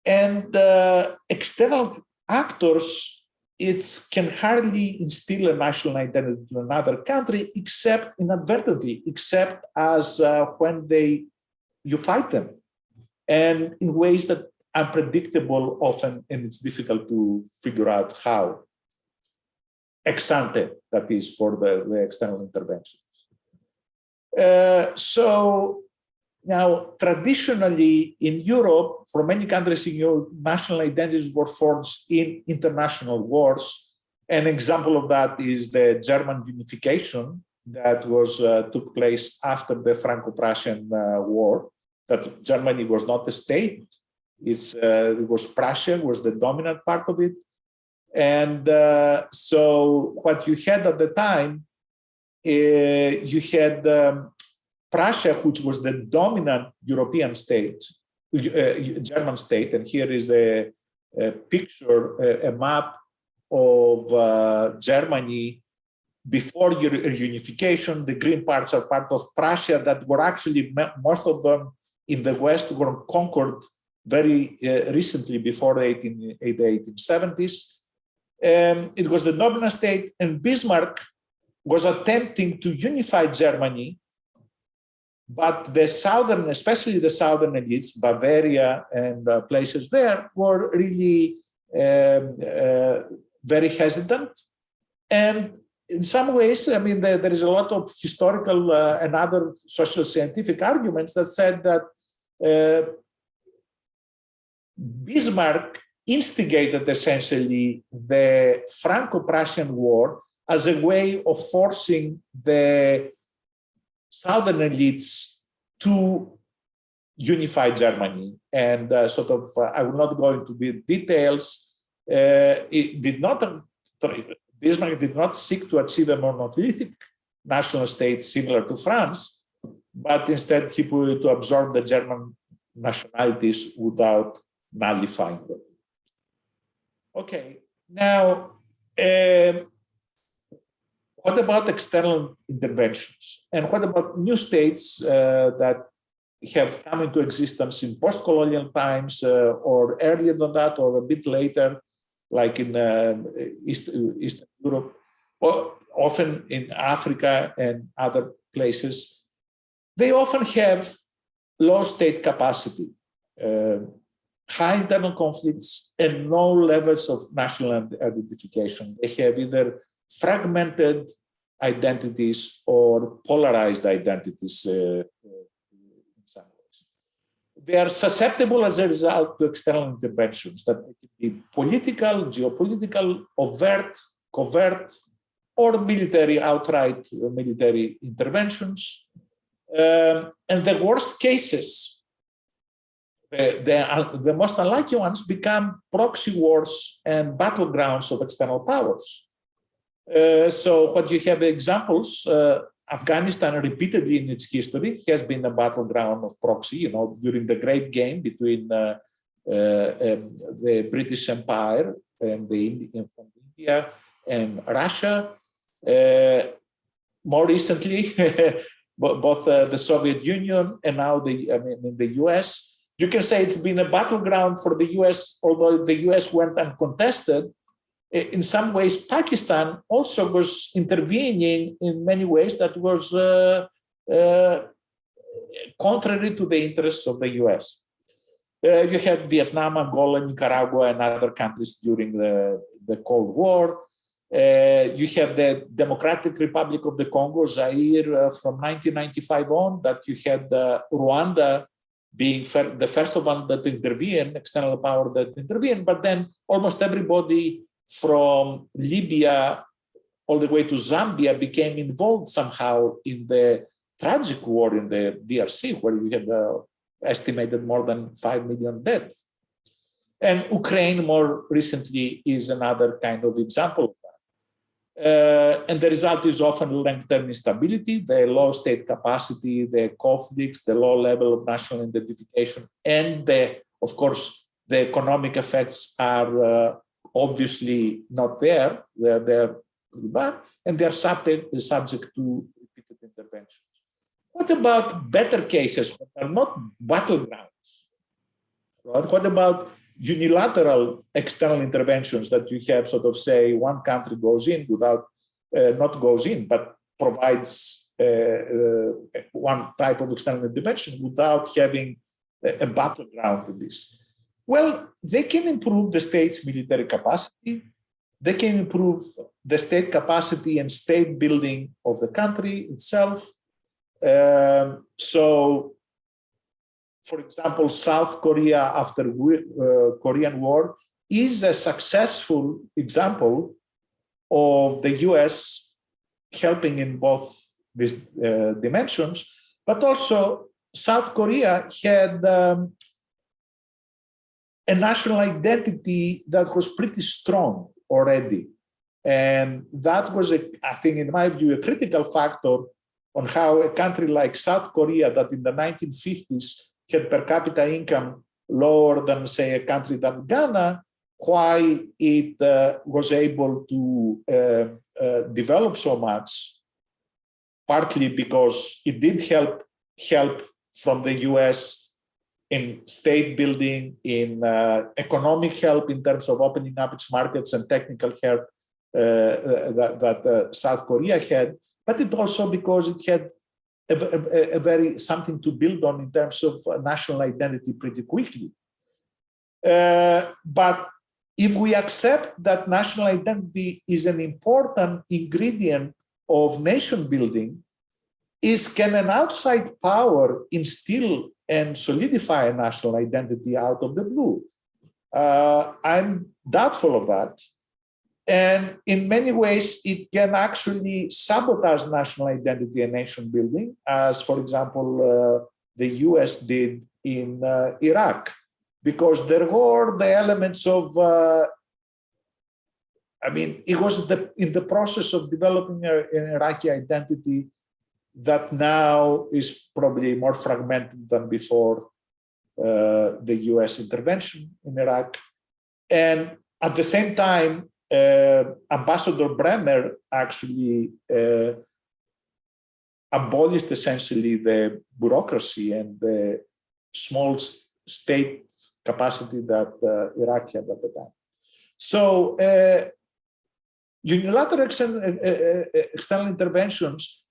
and uh, external actors, it can hardly instill a national identity in another country, except inadvertently, except as uh, when they you fight them, and in ways that are unpredictable often, and it's difficult to figure out how ex ante, that is for the, the external interventions. Uh, so now, traditionally in Europe, for many countries in Europe, national identities were forged in international wars. An example of that is the German unification that was uh, took place after the Franco-Prussian uh, War. That Germany was not a state; it's, uh, it was Prussia was the dominant part of it, and uh, so what you had at the time, uh, you had um, Prussia, which was the dominant European state, uh, German state, and here is a, a picture, a, a, map of uh, Germany before unification. The green parts are part of Prussia that were actually, most of them in the West were conquered very uh, recently before the, 18, the 1870s um, it was the dominant state and Bismarck was attempting to unify Germany, but the southern, especially the southern elites, Bavaria and uh, places there were really um, uh, very hesitant. And in some ways, I mean, there, there is a lot of historical uh, and other social scientific arguments that said that uh, Bismarck instigated essentially the Franco-Prussian War as a way of forcing the southern elites to unify Germany. And uh, sort of, uh, I will not go into the details. Uh, it did not, Bismarck did not seek to achieve a monolithic national state similar to France, but instead he put to absorb the German nationalities without nullifying them. Okay, now, um, what about external interventions? And what about new states uh, that have come into existence in post-colonial times uh, or earlier than that or a bit later, like in uh, East, Eastern Europe, or often in Africa and other places, they often have low state capacity. Uh, high internal conflicts and low levels of national identification. They have either fragmented identities or polarized identities uh, in some ways. They are susceptible as a result to external interventions that can be political, geopolitical, overt, covert, or military, outright military interventions. Um, and the worst cases the, the, the, most unlikely ones become proxy wars and battlegrounds of external powers. Uh, so what you have examples, uh, Afghanistan repeatedly in its history has been a battleground of proxy, you know, during the great game between uh, uh um, the British Empire and the India and Russia. Uh, more recently, both uh, the Soviet Union and now the I mean the U.S. You can say it's been a battleground for the U.S. Although the U.S. went uncontested, in some ways Pakistan also was intervening in many ways that was uh, uh, contrary to the interests of the U.S. Uh, you had Vietnam, Angola, Nicaragua, and other countries during the, the Cold War. Uh, you have the Democratic Republic of the Congo, Zaire, uh, from 1995 on, that you had uh, Rwanda being the first one that intervened, external power that intervened, but then almost everybody from Libya all the way to Zambia became involved somehow in the tragic war in the DRC, where we had uh, estimated more than 5 million deaths. And Ukraine more recently is another kind of example. Uh, and the result is often long-term instability, the low state capacity, the conflicts, the low level of national identification, and the, of course, the economic effects are uh, obviously not there. They're there bad, and they're subject, subject to repeated interventions. What about better cases that are not battlegrounds? Right? What about unilateral external interventions that you have sort of say one country goes in without, uh, not goes in, but provides uh, uh, one type of external intervention without having a, a battleground with this? Well, they can improve the state's military capacity. They can improve the state capacity and state building of the country itself. Um, so, for example, South Korea after uh, Korean War is a successful example of the US helping in both these uh, dimensions, but also South Korea had um, a national identity that was pretty strong already. And that was, a, I think, in my view, a critical factor on how a country like South Korea, that in the 1950s had per capita income lower than, say, a country than Ghana, why it uh, was able to uh, uh, develop so much, partly because it did help help from the US in state building, in uh, economic help in terms of opening up its markets and technical help uh, uh, that, that South Korea had, but it also because it had a, a, a, very something to build on in terms of national identity pretty quickly. Uh, but if we accept that national identity is an important ingredient of nation building, is can an outside power instill and solidify a national identity out of the blue? Uh, I'm doubtful of that. And in many ways, it can actually sabotage national identity and nation building, as, for example, uh, the US did in uh, Iraq, because there were the elements of, uh, I mean, it was the, in the process of developing a, an Iraqi identity that now is probably more fragmented than before uh, the US intervention in Iraq. And at the same time, Ambassador Bremer actually uh, abolished essentially the bureaucracy and the small state capacity that uh, Iraq had at the time. So uh, unilateral external, uh, uh, external interventions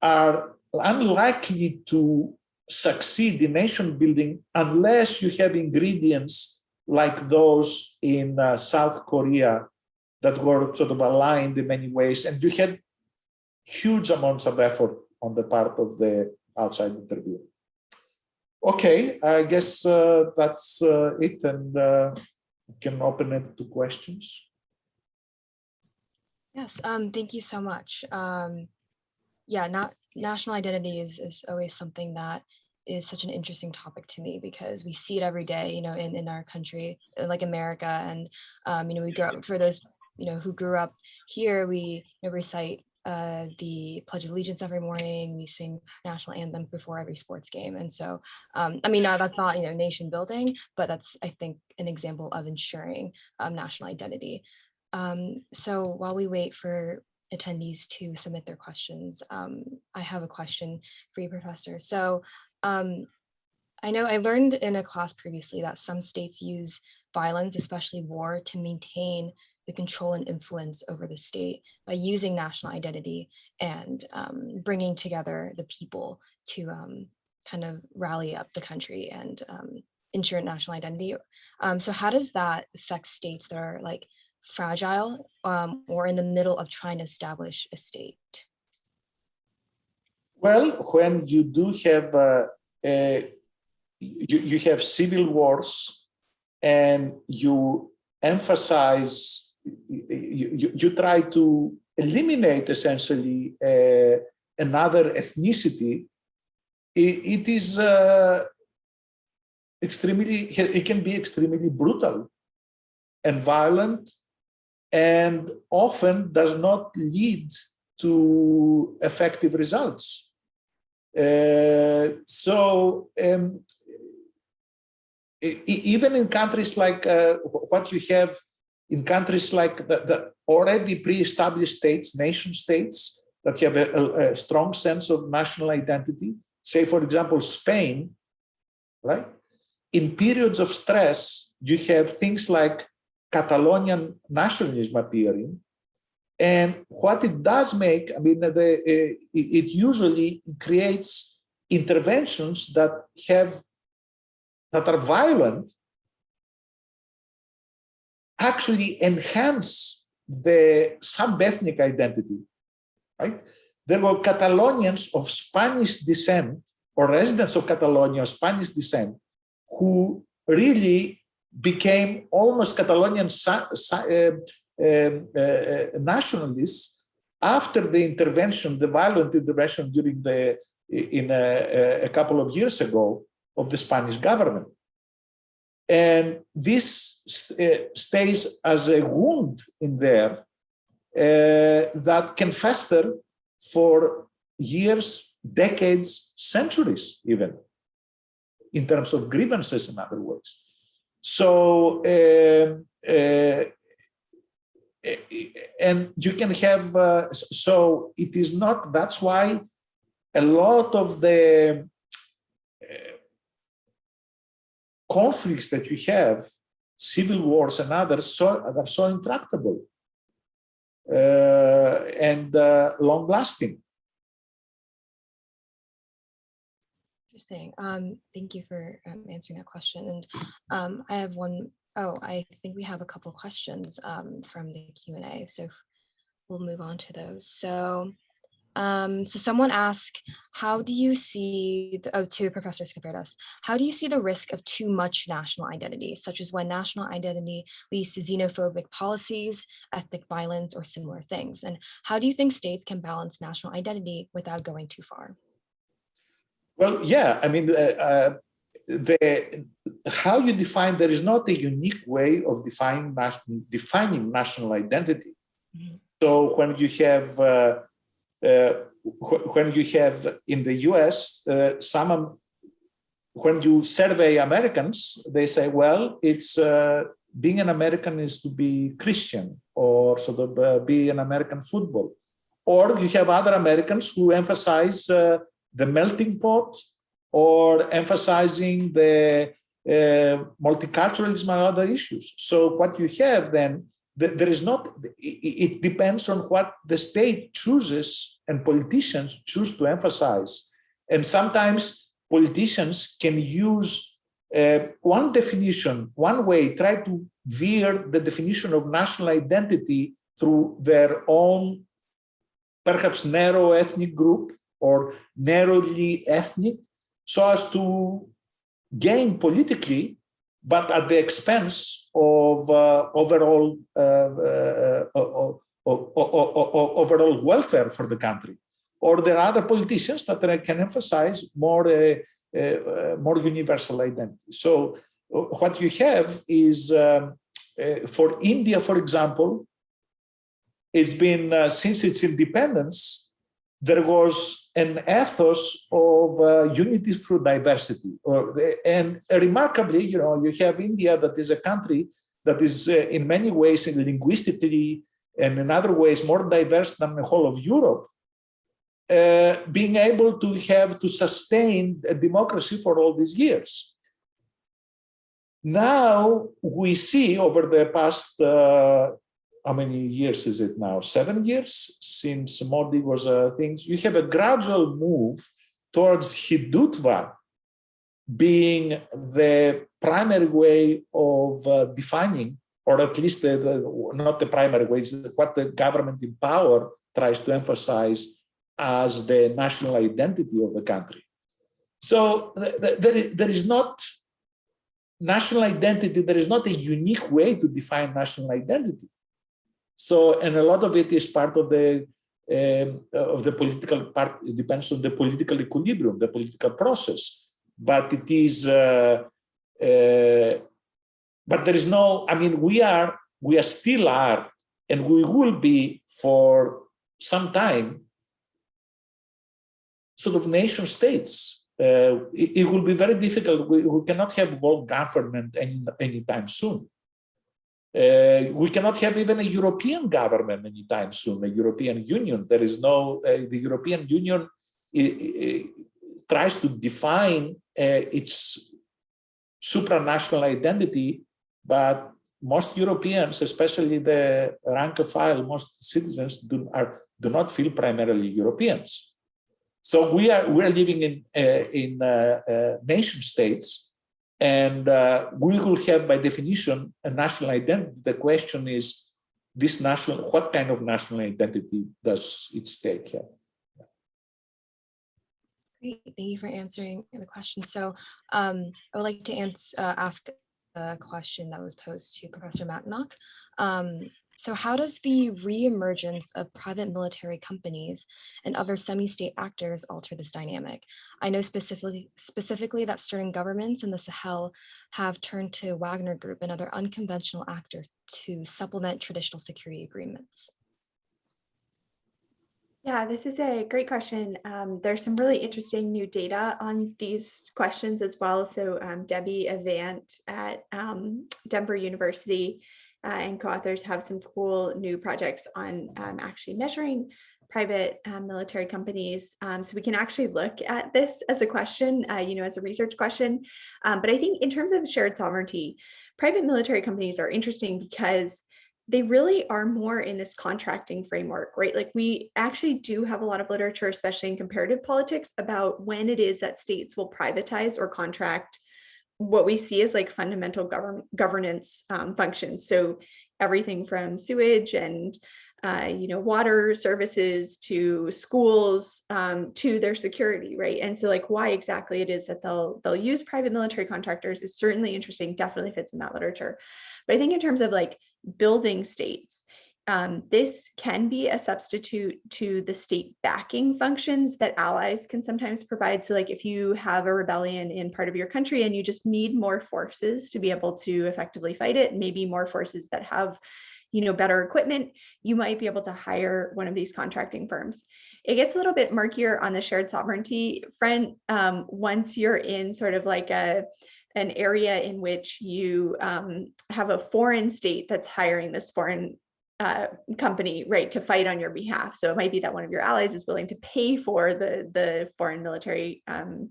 are unlikely to succeed in nation building unless you have ingredients like those in uh, South Korea that were sort of aligned in many ways. And you had huge amounts of effort on the part of the outside interview. Okay, I guess uh, that's uh, it. And uh, can open it to questions. Yes, um, thank you so much. Um, yeah, not national identity is, is always something that is such an interesting topic to me because we see it every day, you know, in, in our country, like America. And, um, you know, we grow up for those, you know, who grew up here, we you know, recite uh, the Pledge of Allegiance every morning. We sing national anthem before every sports game. And so, um, I mean, now that's not, you know, nation building, but that's, I think, an example of ensuring um, national identity. Um, so while we wait for attendees to submit their questions. Um, I have a question for you, Professor. So um, I know I learned in a class previously that some states use violence, especially war, to maintain the control and influence over the state by using national identity and um, bringing together the people to um, kind of rally up the country and um, ensure national identity. Um, so how does that affect states that are like fragile um, or in the middle of trying to establish a state? Well, when you do have uh, a, you, you have civil wars and you emphasize you, you, try to eliminate essentially uh, another ethnicity, it, it is uh, extremely, it can be extremely brutal and violent and often does not lead to effective results. Uh, so um, even in countries like uh, what you have in countries like the, the already pre-established states, nation states that have a, a, strong sense of national identity, say for example, Spain, right? In periods of stress, you have things like Catalonian nationalism appearing. And what it does make, I mean, the, uh, it usually creates interventions that have, that are violent actually enhance the sub-ethnic identity, right? There were Catalonians of Spanish descent or residents of Catalonia of Spanish descent who really became almost Catalonian uh, uh, uh, nationalists after the intervention, the violent intervention during the in a, a couple of years ago of the Spanish government. And this uh, stays as a wound in there uh, that can fester for years, decades, centuries even, in terms of grievances, in other words. So, uh, uh, and you can have, uh, so it is not, that's why a lot of the conflicts that you have, civil wars and others, so, are so intractable uh, and uh, long lasting. Interesting. Um, thank you for um, answering that question. And um, I have one, oh, I think we have a couple questions um, from the Q&A. So we'll move on to those. So um, so someone asked, how do you see, the, oh, professors Professor us, how do you see the risk of too much national identity, such as when national identity leads to xenophobic policies, ethnic violence, or similar things? And how do you think states can balance national identity without going too far? Well, yeah, I mean, uh, uh, the how you define, there is not a unique way of defining, defining national identity. Mm -hmm. So when you have uh, when you have in the US, uh, some, when you survey Americans, they say, well, it's uh, being an American is to be Christian or sort of uh, be an American football. Or you have other Americans who emphasize uh, the melting pot or emphasizing the uh, multiculturalism and other issues. So what you have then there is not, it depends on what the state chooses and politicians choose to emphasize. And sometimes politicians can use uh, one definition, one way, try to veer the definition of national identity through their own, perhaps narrow ethnic group or narrowly ethnic, so as to gain politically but at the expense of uh, overall uh, uh, overall welfare for the country. Or there are other politicians that can emphasize more more universal identity. So what you have is um, for India, for example, it's been since its independence, there was an ethos of uh, unity through diversity. Or, and remarkably, you know, you have India that is a country that is uh, in many ways linguistically and in other ways more diverse than the whole of Europe, uh, being able to have to sustain a democracy for all these years. Now we see over the past, uh, how many years is it now? Seven years since Modi was uh, things. You have a gradual move towards Hindutva being the primary way of uh, defining, or at least the, the, not the primary way, it's what the government in power tries to emphasize as the national identity of the country. So th th there, is, there is not national identity, there is not a unique way to define national identity. So, and a lot of it is part of the um, of the political part, it depends on the political equilibrium, the political process. But it is, uh, uh, but there is no, I mean, we are, we are still are, and we will be for some time, sort of nation states uh, it, it, will be very difficult. We, we cannot have world government any anytime soon. Uh, we cannot have even a European government anytime soon, a European Union. There is no, uh, the European Union tries to define uh, its supranational identity, but most Europeans, especially the rank and file, most citizens do, are, do not feel primarily Europeans. So we are we're living in uh, in uh, uh, nation states, and uh, we will have by definition a national identity. The question is, this national what kind of national identity does each state have? Great, thank you for answering the question. So um, I would like to answer, uh, ask a question that was posed to Professor Matanock. Um, so how does the reemergence of private military companies and other semi-state actors alter this dynamic? I know specifically, specifically that certain governments in the Sahel have turned to Wagner Group and other unconventional actors to supplement traditional security agreements. Yeah, this is a great question. Um, there's some really interesting new data on these questions as well. So um, Debbie Avant at um, Denver University uh, and co-authors have some cool new projects on um, actually measuring private um, military companies. Um, so we can actually look at this as a question, uh, you know, as a research question. But I think in terms of shared sovereignty, private military companies are interesting because they really are more in this contracting framework, right? Like we actually do have a lot of literature, especially in comparative politics, about when it is that states will privatize or contract what we see as like fundamental govern governance um, functions. So everything from sewage and uh, you know water services to schools um, to their security, right? And so like why exactly it is that they'll they'll use private military contractors is certainly interesting. Definitely fits in that literature. But I think in terms of like building states, um, this can be a substitute to the state backing functions that allies can sometimes provide. So like if you have a rebellion in part of your country and you just need more forces to be able to effectively fight it, maybe more forces that have you know, better equipment, you might be able to hire one of these contracting firms. It gets a little bit murkier on the shared sovereignty front um, once you're in sort of like a, an area in which you um, have a foreign state that's hiring this foreign uh, company, right, to fight on your behalf. So it might be that one of your allies is willing to pay for the, the foreign military um,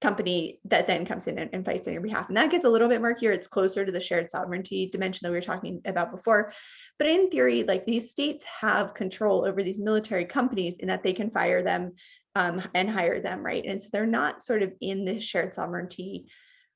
company that then comes in and, and, fights on your behalf. And that gets a little bit murkier. It's closer to the shared sovereignty dimension that we were talking about before. But in theory, like these states have control over these military companies in that they can fire them um, and hire them, right? And so they're not sort of in this shared sovereignty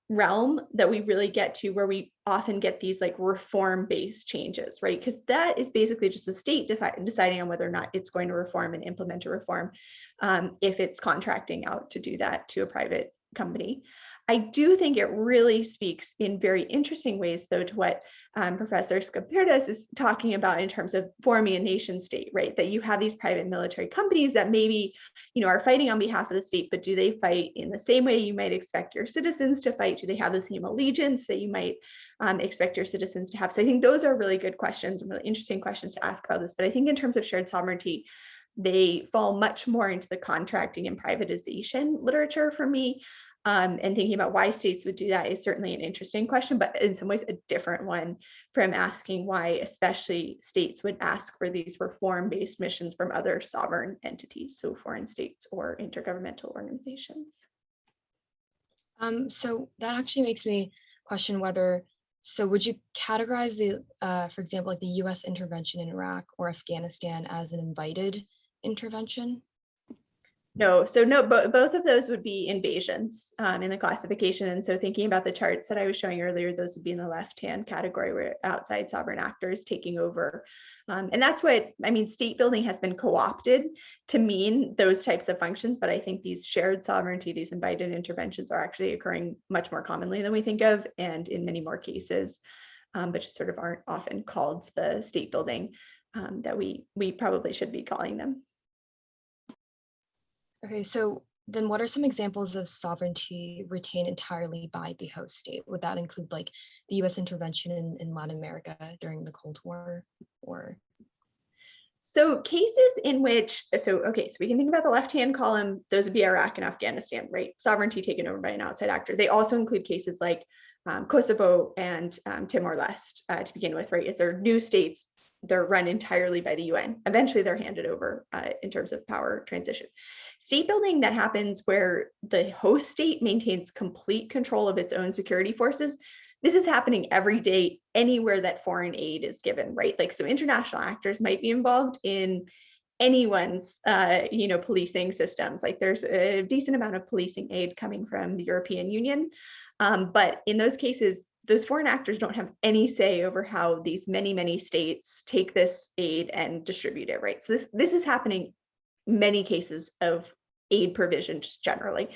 realm that we really get to where we often get these like reform based changes, right? Because that is basically just the state deciding on whether or not it's going to reform and implement a reform um, if it's contracting out to do that to a private company. I do think it really speaks in very interesting ways, though, to what um, Professor Skaperdas is talking about in terms of forming a nation state, right? That you have these private military companies that maybe, you know, are fighting on behalf of the state, but do they fight in the same way you might expect your citizens to fight? Do they have the same allegiance that you might um, expect your citizens to have? So I think those are really good questions and really interesting questions to ask about this. But I think in terms of shared sovereignty, they fall much more into the contracting and privatization literature for me Um, and thinking about why states would do that is certainly an interesting question, but in some ways a different one from asking why especially states would ask for these reform-based missions from other sovereign entities, so foreign states or intergovernmental organizations. Um, so that actually makes me question whether, so would you categorize the, uh, for example, like the US intervention in Iraq or Afghanistan as an invited intervention? No, so no, but both of those would be invasions um, in the classification. And so thinking about the charts that I was showing earlier, those would be in the left-hand category where outside sovereign actors taking over. Um, and that's what, I mean, state building has been co-opted to mean those types of functions, but I think these shared sovereignty, these invited interventions are actually occurring much more commonly than we think of and in many more cases, um, but just sort of aren't often called the state building um, that we, we probably should be calling them. Okay, so then what are some examples of sovereignty retained entirely by the host state? Would that include like the US intervention in, in Latin America during the Cold War or? So cases in which, so, okay, so we can think about the left-hand column, those would be Iraq and Afghanistan, right? Sovereignty taken over by an outside actor. They also include cases like um, Kosovo and um, Timor-Leste uh, to begin with, right? If they're new states, they're run entirely by the UN. Eventually they're handed over uh, in terms of power transition. State building that happens where the host state maintains complete control of its own security forces. This is happening every day anywhere that foreign aid is given, right? Like so international actors might be involved in anyone's uh, you know, policing systems. Like there's a decent amount of policing aid coming from the European Union. Um, but in those cases, those foreign actors don't have any say over how these many, many states take this aid and distribute it, right? So this, this is happening many cases of aid provision just generally.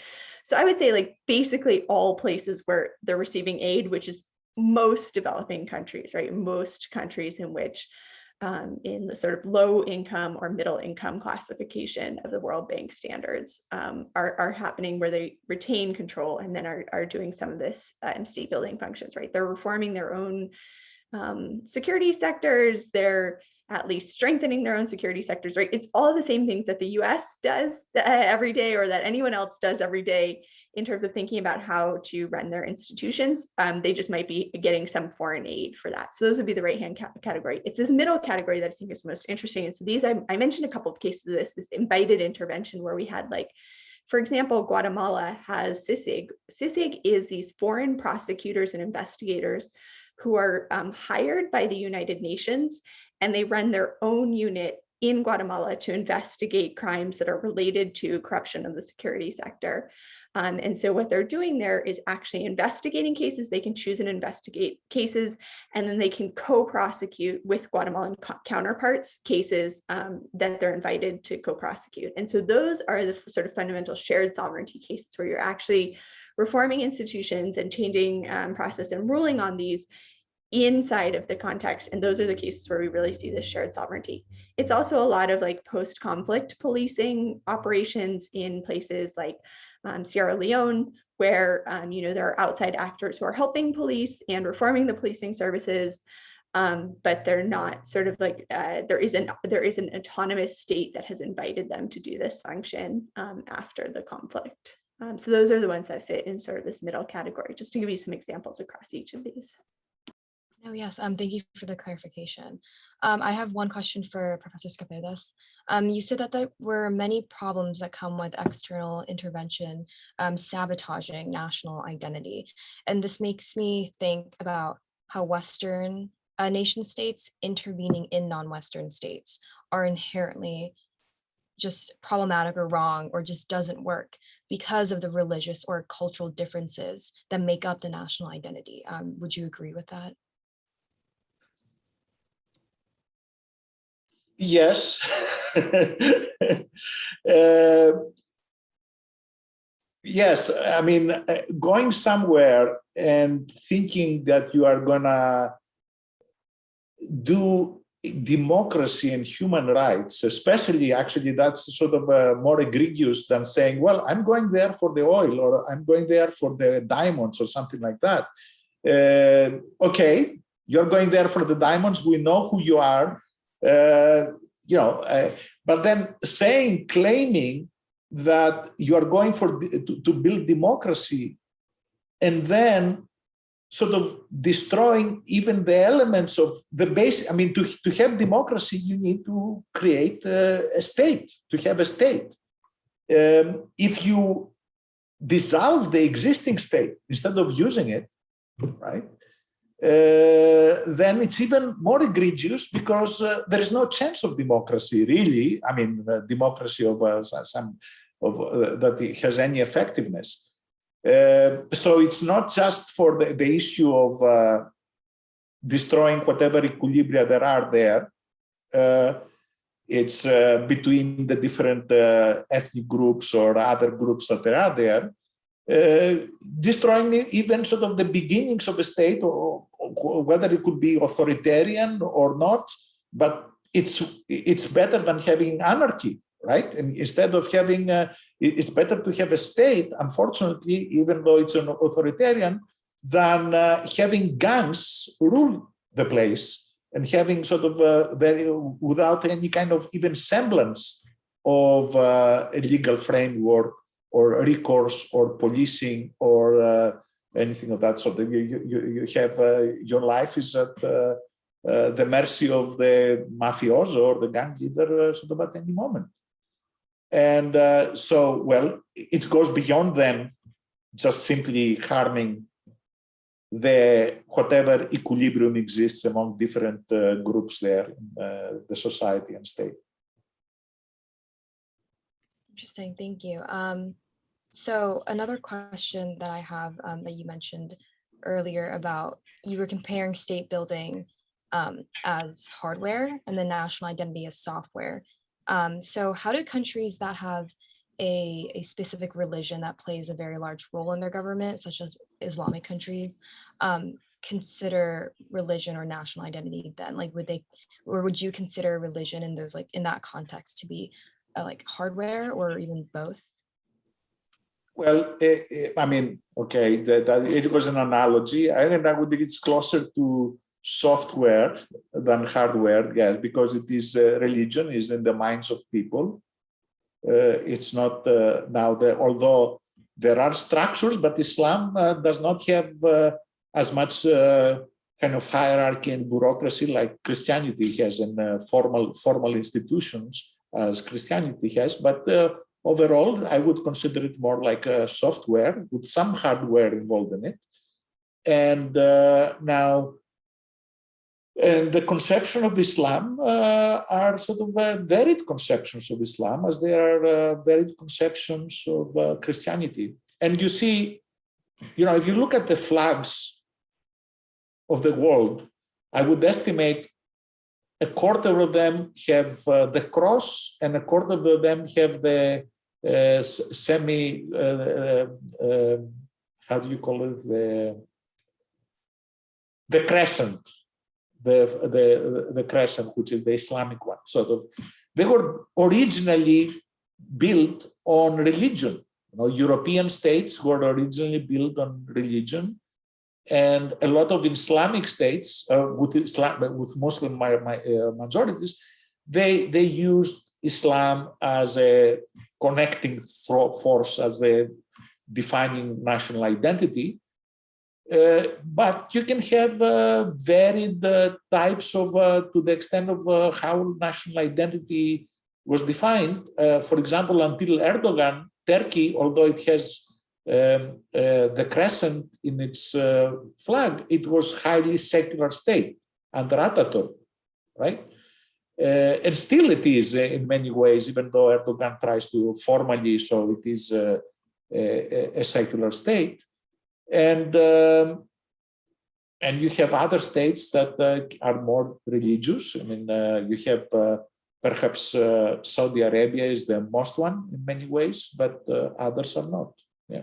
So I would say like basically all places where they're receiving aid, which is most developing countries, right? Most countries in which um, in the sort of low income or middle income classification of the World Bank standards um, are, are happening where they retain control and then are, are doing some of this uh, state building functions, right? They're reforming their own um, security sectors, they're at least strengthening their own security sectors, right? It's all the same things that the US does uh, every day or that anyone else does every day in terms of thinking about how to run their institutions. Um, they just might be getting some foreign aid for that. So those would be the right-hand ca category. It's this middle category that I think is most interesting. And so these, I, I mentioned a couple of cases of this, this invited intervention where we had like, for example, Guatemala has CICIG. CICIG is these foreign prosecutors and investigators who are um, hired by the United Nations and they run their own unit in Guatemala to investigate crimes that are related to corruption of the security sector. Um, and so what they're doing there is actually investigating cases. They can choose and investigate cases, and then they can co-prosecute with Guatemalan counterparts cases um, that they're invited to co-prosecute. And so those are the sort of fundamental shared sovereignty cases where you're actually reforming institutions and changing um, process and ruling on these inside of the context. And those are the cases where we really see this shared sovereignty. It's also a lot of like post-conflict policing operations in places like um, Sierra Leone, where um, you know there are outside actors who are helping police and reforming the policing services, um, but they're not sort of like uh, there isn't there is an autonomous state that has invited them to do this function um, after the conflict. Um, so those are the ones that fit in sort of this middle category, just to give you some examples across each of these. Oh, yes. Um, thank you for the clarification. Um, I have one question for Professor Skaperdas. Um, you said that there were many problems that come with external intervention um, sabotaging national identity. And this makes me think about how Western uh, nation states intervening in non-Western states are inherently just problematic or wrong or just doesn't work because of the religious or cultural differences that make up the national identity. Um, would you agree with that? Yes. uh, yes, I mean, uh, going somewhere and thinking that you are gonna do democracy and human rights, especially actually that's sort of uh, more egregious than saying, well, I'm going there for the oil or I'm going there for the diamonds or something like that. Uh, okay, you're going there for the diamonds. We know who you are you know, uh, but then saying, claiming that you are going for to, to build democracy and then sort of destroying even the elements of the base. I mean, to, to have democracy, you need to create a, a state, to have a state. Um, if you dissolve the existing state instead of using it, right? Uh, then it's even more egregious because uh, there is no chance of democracy, really. I mean, uh, democracy of uh, some of uh, that has any effectiveness. So it's not just for the, the issue of destroying whatever equilibria there are there. It's between the different ethnic groups or other groups that there are there, destroying even sort of the beginnings of a state, or whether it could be authoritarian or not. But it's it's better than having anarchy, right? And instead of having, uh, it- it's better to have a state. Unfortunately, even though it's an authoritarian, than uh, having gangs rule the place and having sort of uh, very without any kind of even semblance of uh, a legal framework or recourse or policing or uh, anything of that sort. You, you, you have uh, your life is at uh, uh, the mercy of the mafioso or the gang leader sort of at any moment. And so, well, it goes beyond then just simply harming the whatever equilibrium exists among different uh, groups there in uh, the society and state. Interesting, thank you. Um, so another question that I have um, that you mentioned earlier about you were comparing state building um, as hardware and the national identity as software. Um, so how do countries that have a, a specific religion that plays a very large role in their government, such as Islamic countries, um, consider religion or national identity then? Like, would they, or would you consider religion in those, like, in that context to be uh, like hardware or even both? Well, eh, eh, I mean, okay, that, that it was an analogy. I think I would think it's closer to software than hardware, yes, because it is uh, religion is in the minds of people. Uh, it's not uh, now the although there are structures, but Islam does not have as much kind of hierarchy and bureaucracy like Christianity has and formal formal institutions as Christianity has. But overall, I would consider it more like a software with some hardware involved in it. And uh, now, and the conception of Islam uh, are sort of uh, varied conceptions of Islam as there are uh, varied conceptions of uh, Christianity. And you see, you know, if you look at the flags of the world, I would estimate a quarter of them have uh, the cross and a quarter of them have the semi, uh, uh, uh, how do you call it? The, the crescent, the, the, the crescent, which is the Islamic one, sort of. They were originally built on religion. You know, European states were originally built on religion and a lot of Islamic states uh, with Islam with Muslim mi- mi- uh, majorities, they they used Islam as a connecting force, as the defining national identity. Uh, but you can have uh, varied uh, types of, uh, to the extent of uh, how national identity was defined. Uh, for example, until Erdogan, Turkey, although it has um, the crescent in its flag, it was highly secular state under Ataturk, right? Uh, and still it is uh, in many ways, even though Erdogan tries to formally show it is uh, a, a secular state. And um, and you have other states that uh, are more religious. I mean, uh, you have perhaps Saudi Arabia is the most one in many ways, but others are not. Yeah.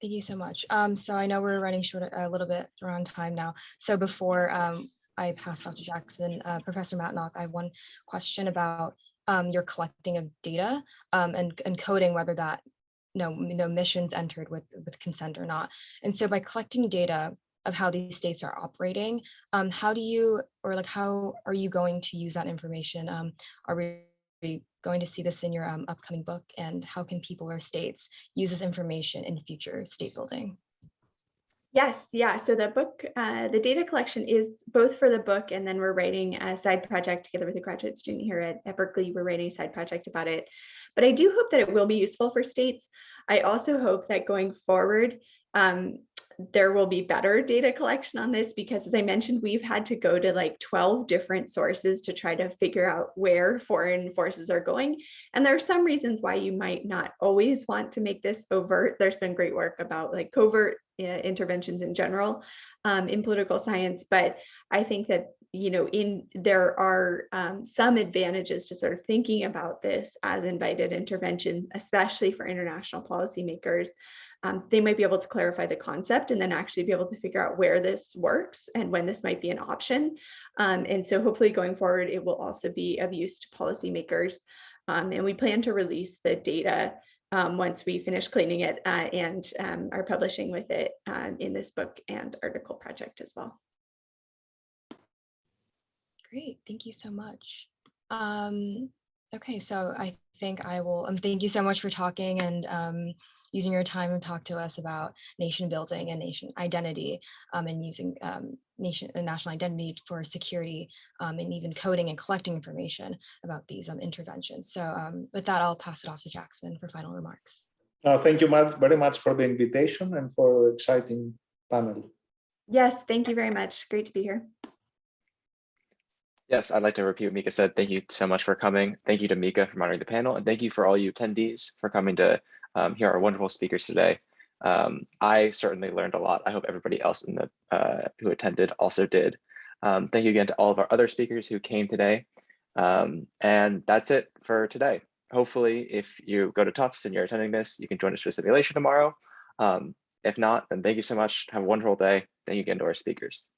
Thank you so much. Um, so I know we're running short a little bit around time now. So before um, I pass it off to Jackson, uh, Professor Matanock, I have one question about um, your collecting of data um, and, and coding whether that no, no missions entered with, with consent or not. And so by collecting data of how these states are operating, um, how do you, or like how are you going to use that information? Um, are we we going to see this in your um, upcoming book? And how can people or states use this information in future state building? Yes, yeah. So the book, uh, the data collection is both for the book, and then we're writing a side project together with a graduate student here at, at Berkeley. We're writing a side project about it. But I do hope that it will be useful for states. I also hope that going forward, um, there will be better data collection on this because as I mentioned, we've had to go to like 12 different sources to try to figure out where foreign forces are going. And there are some reasons why you might not always want to make this overt. There's been great work about like covert interventions in general um, in political science, but I think that you know in there are um, some advantages to sort of thinking about this as invited intervention, especially for international policymakers um, they might be able to clarify the concept and then actually be able to figure out where this works and when this might be an option. Um, and so hopefully going forward, it will also be of use to policymakers. Um, and we plan to release the data um, once we finish cleaning it uh, and um, are publishing with it um, in this book and article project as well. Great, thank you so much. Um, okay, so I think I will, um, thank you so much for talking and um, using your time to talk to us about nation building and nation identity and using nation uh, national identity for security um, and even coding and collecting information about these um, interventions. So um, with that, I'll pass it off to Jackson for final remarks. Uh, thank you very much for the invitation and for the exciting panel. Yes, thank you very much. Great to be here. Yes, I'd like to repeat what Mika said. Thank you so much for coming. Thank you to Mika for moderating the panel, and thank you for all you attendees for coming to um, hear our wonderful speakers today. Um, I certainly learned a lot. I hope everybody else in the uh, who attended also did. Um, thank you again to all of our other speakers who came today. Um, and that's it for today. Hopefully, if you go to Tufts and you're attending this, you can join us for a simulation tomorrow. Um, if not, then thank you so much. Have a wonderful day. Thank you again to our speakers.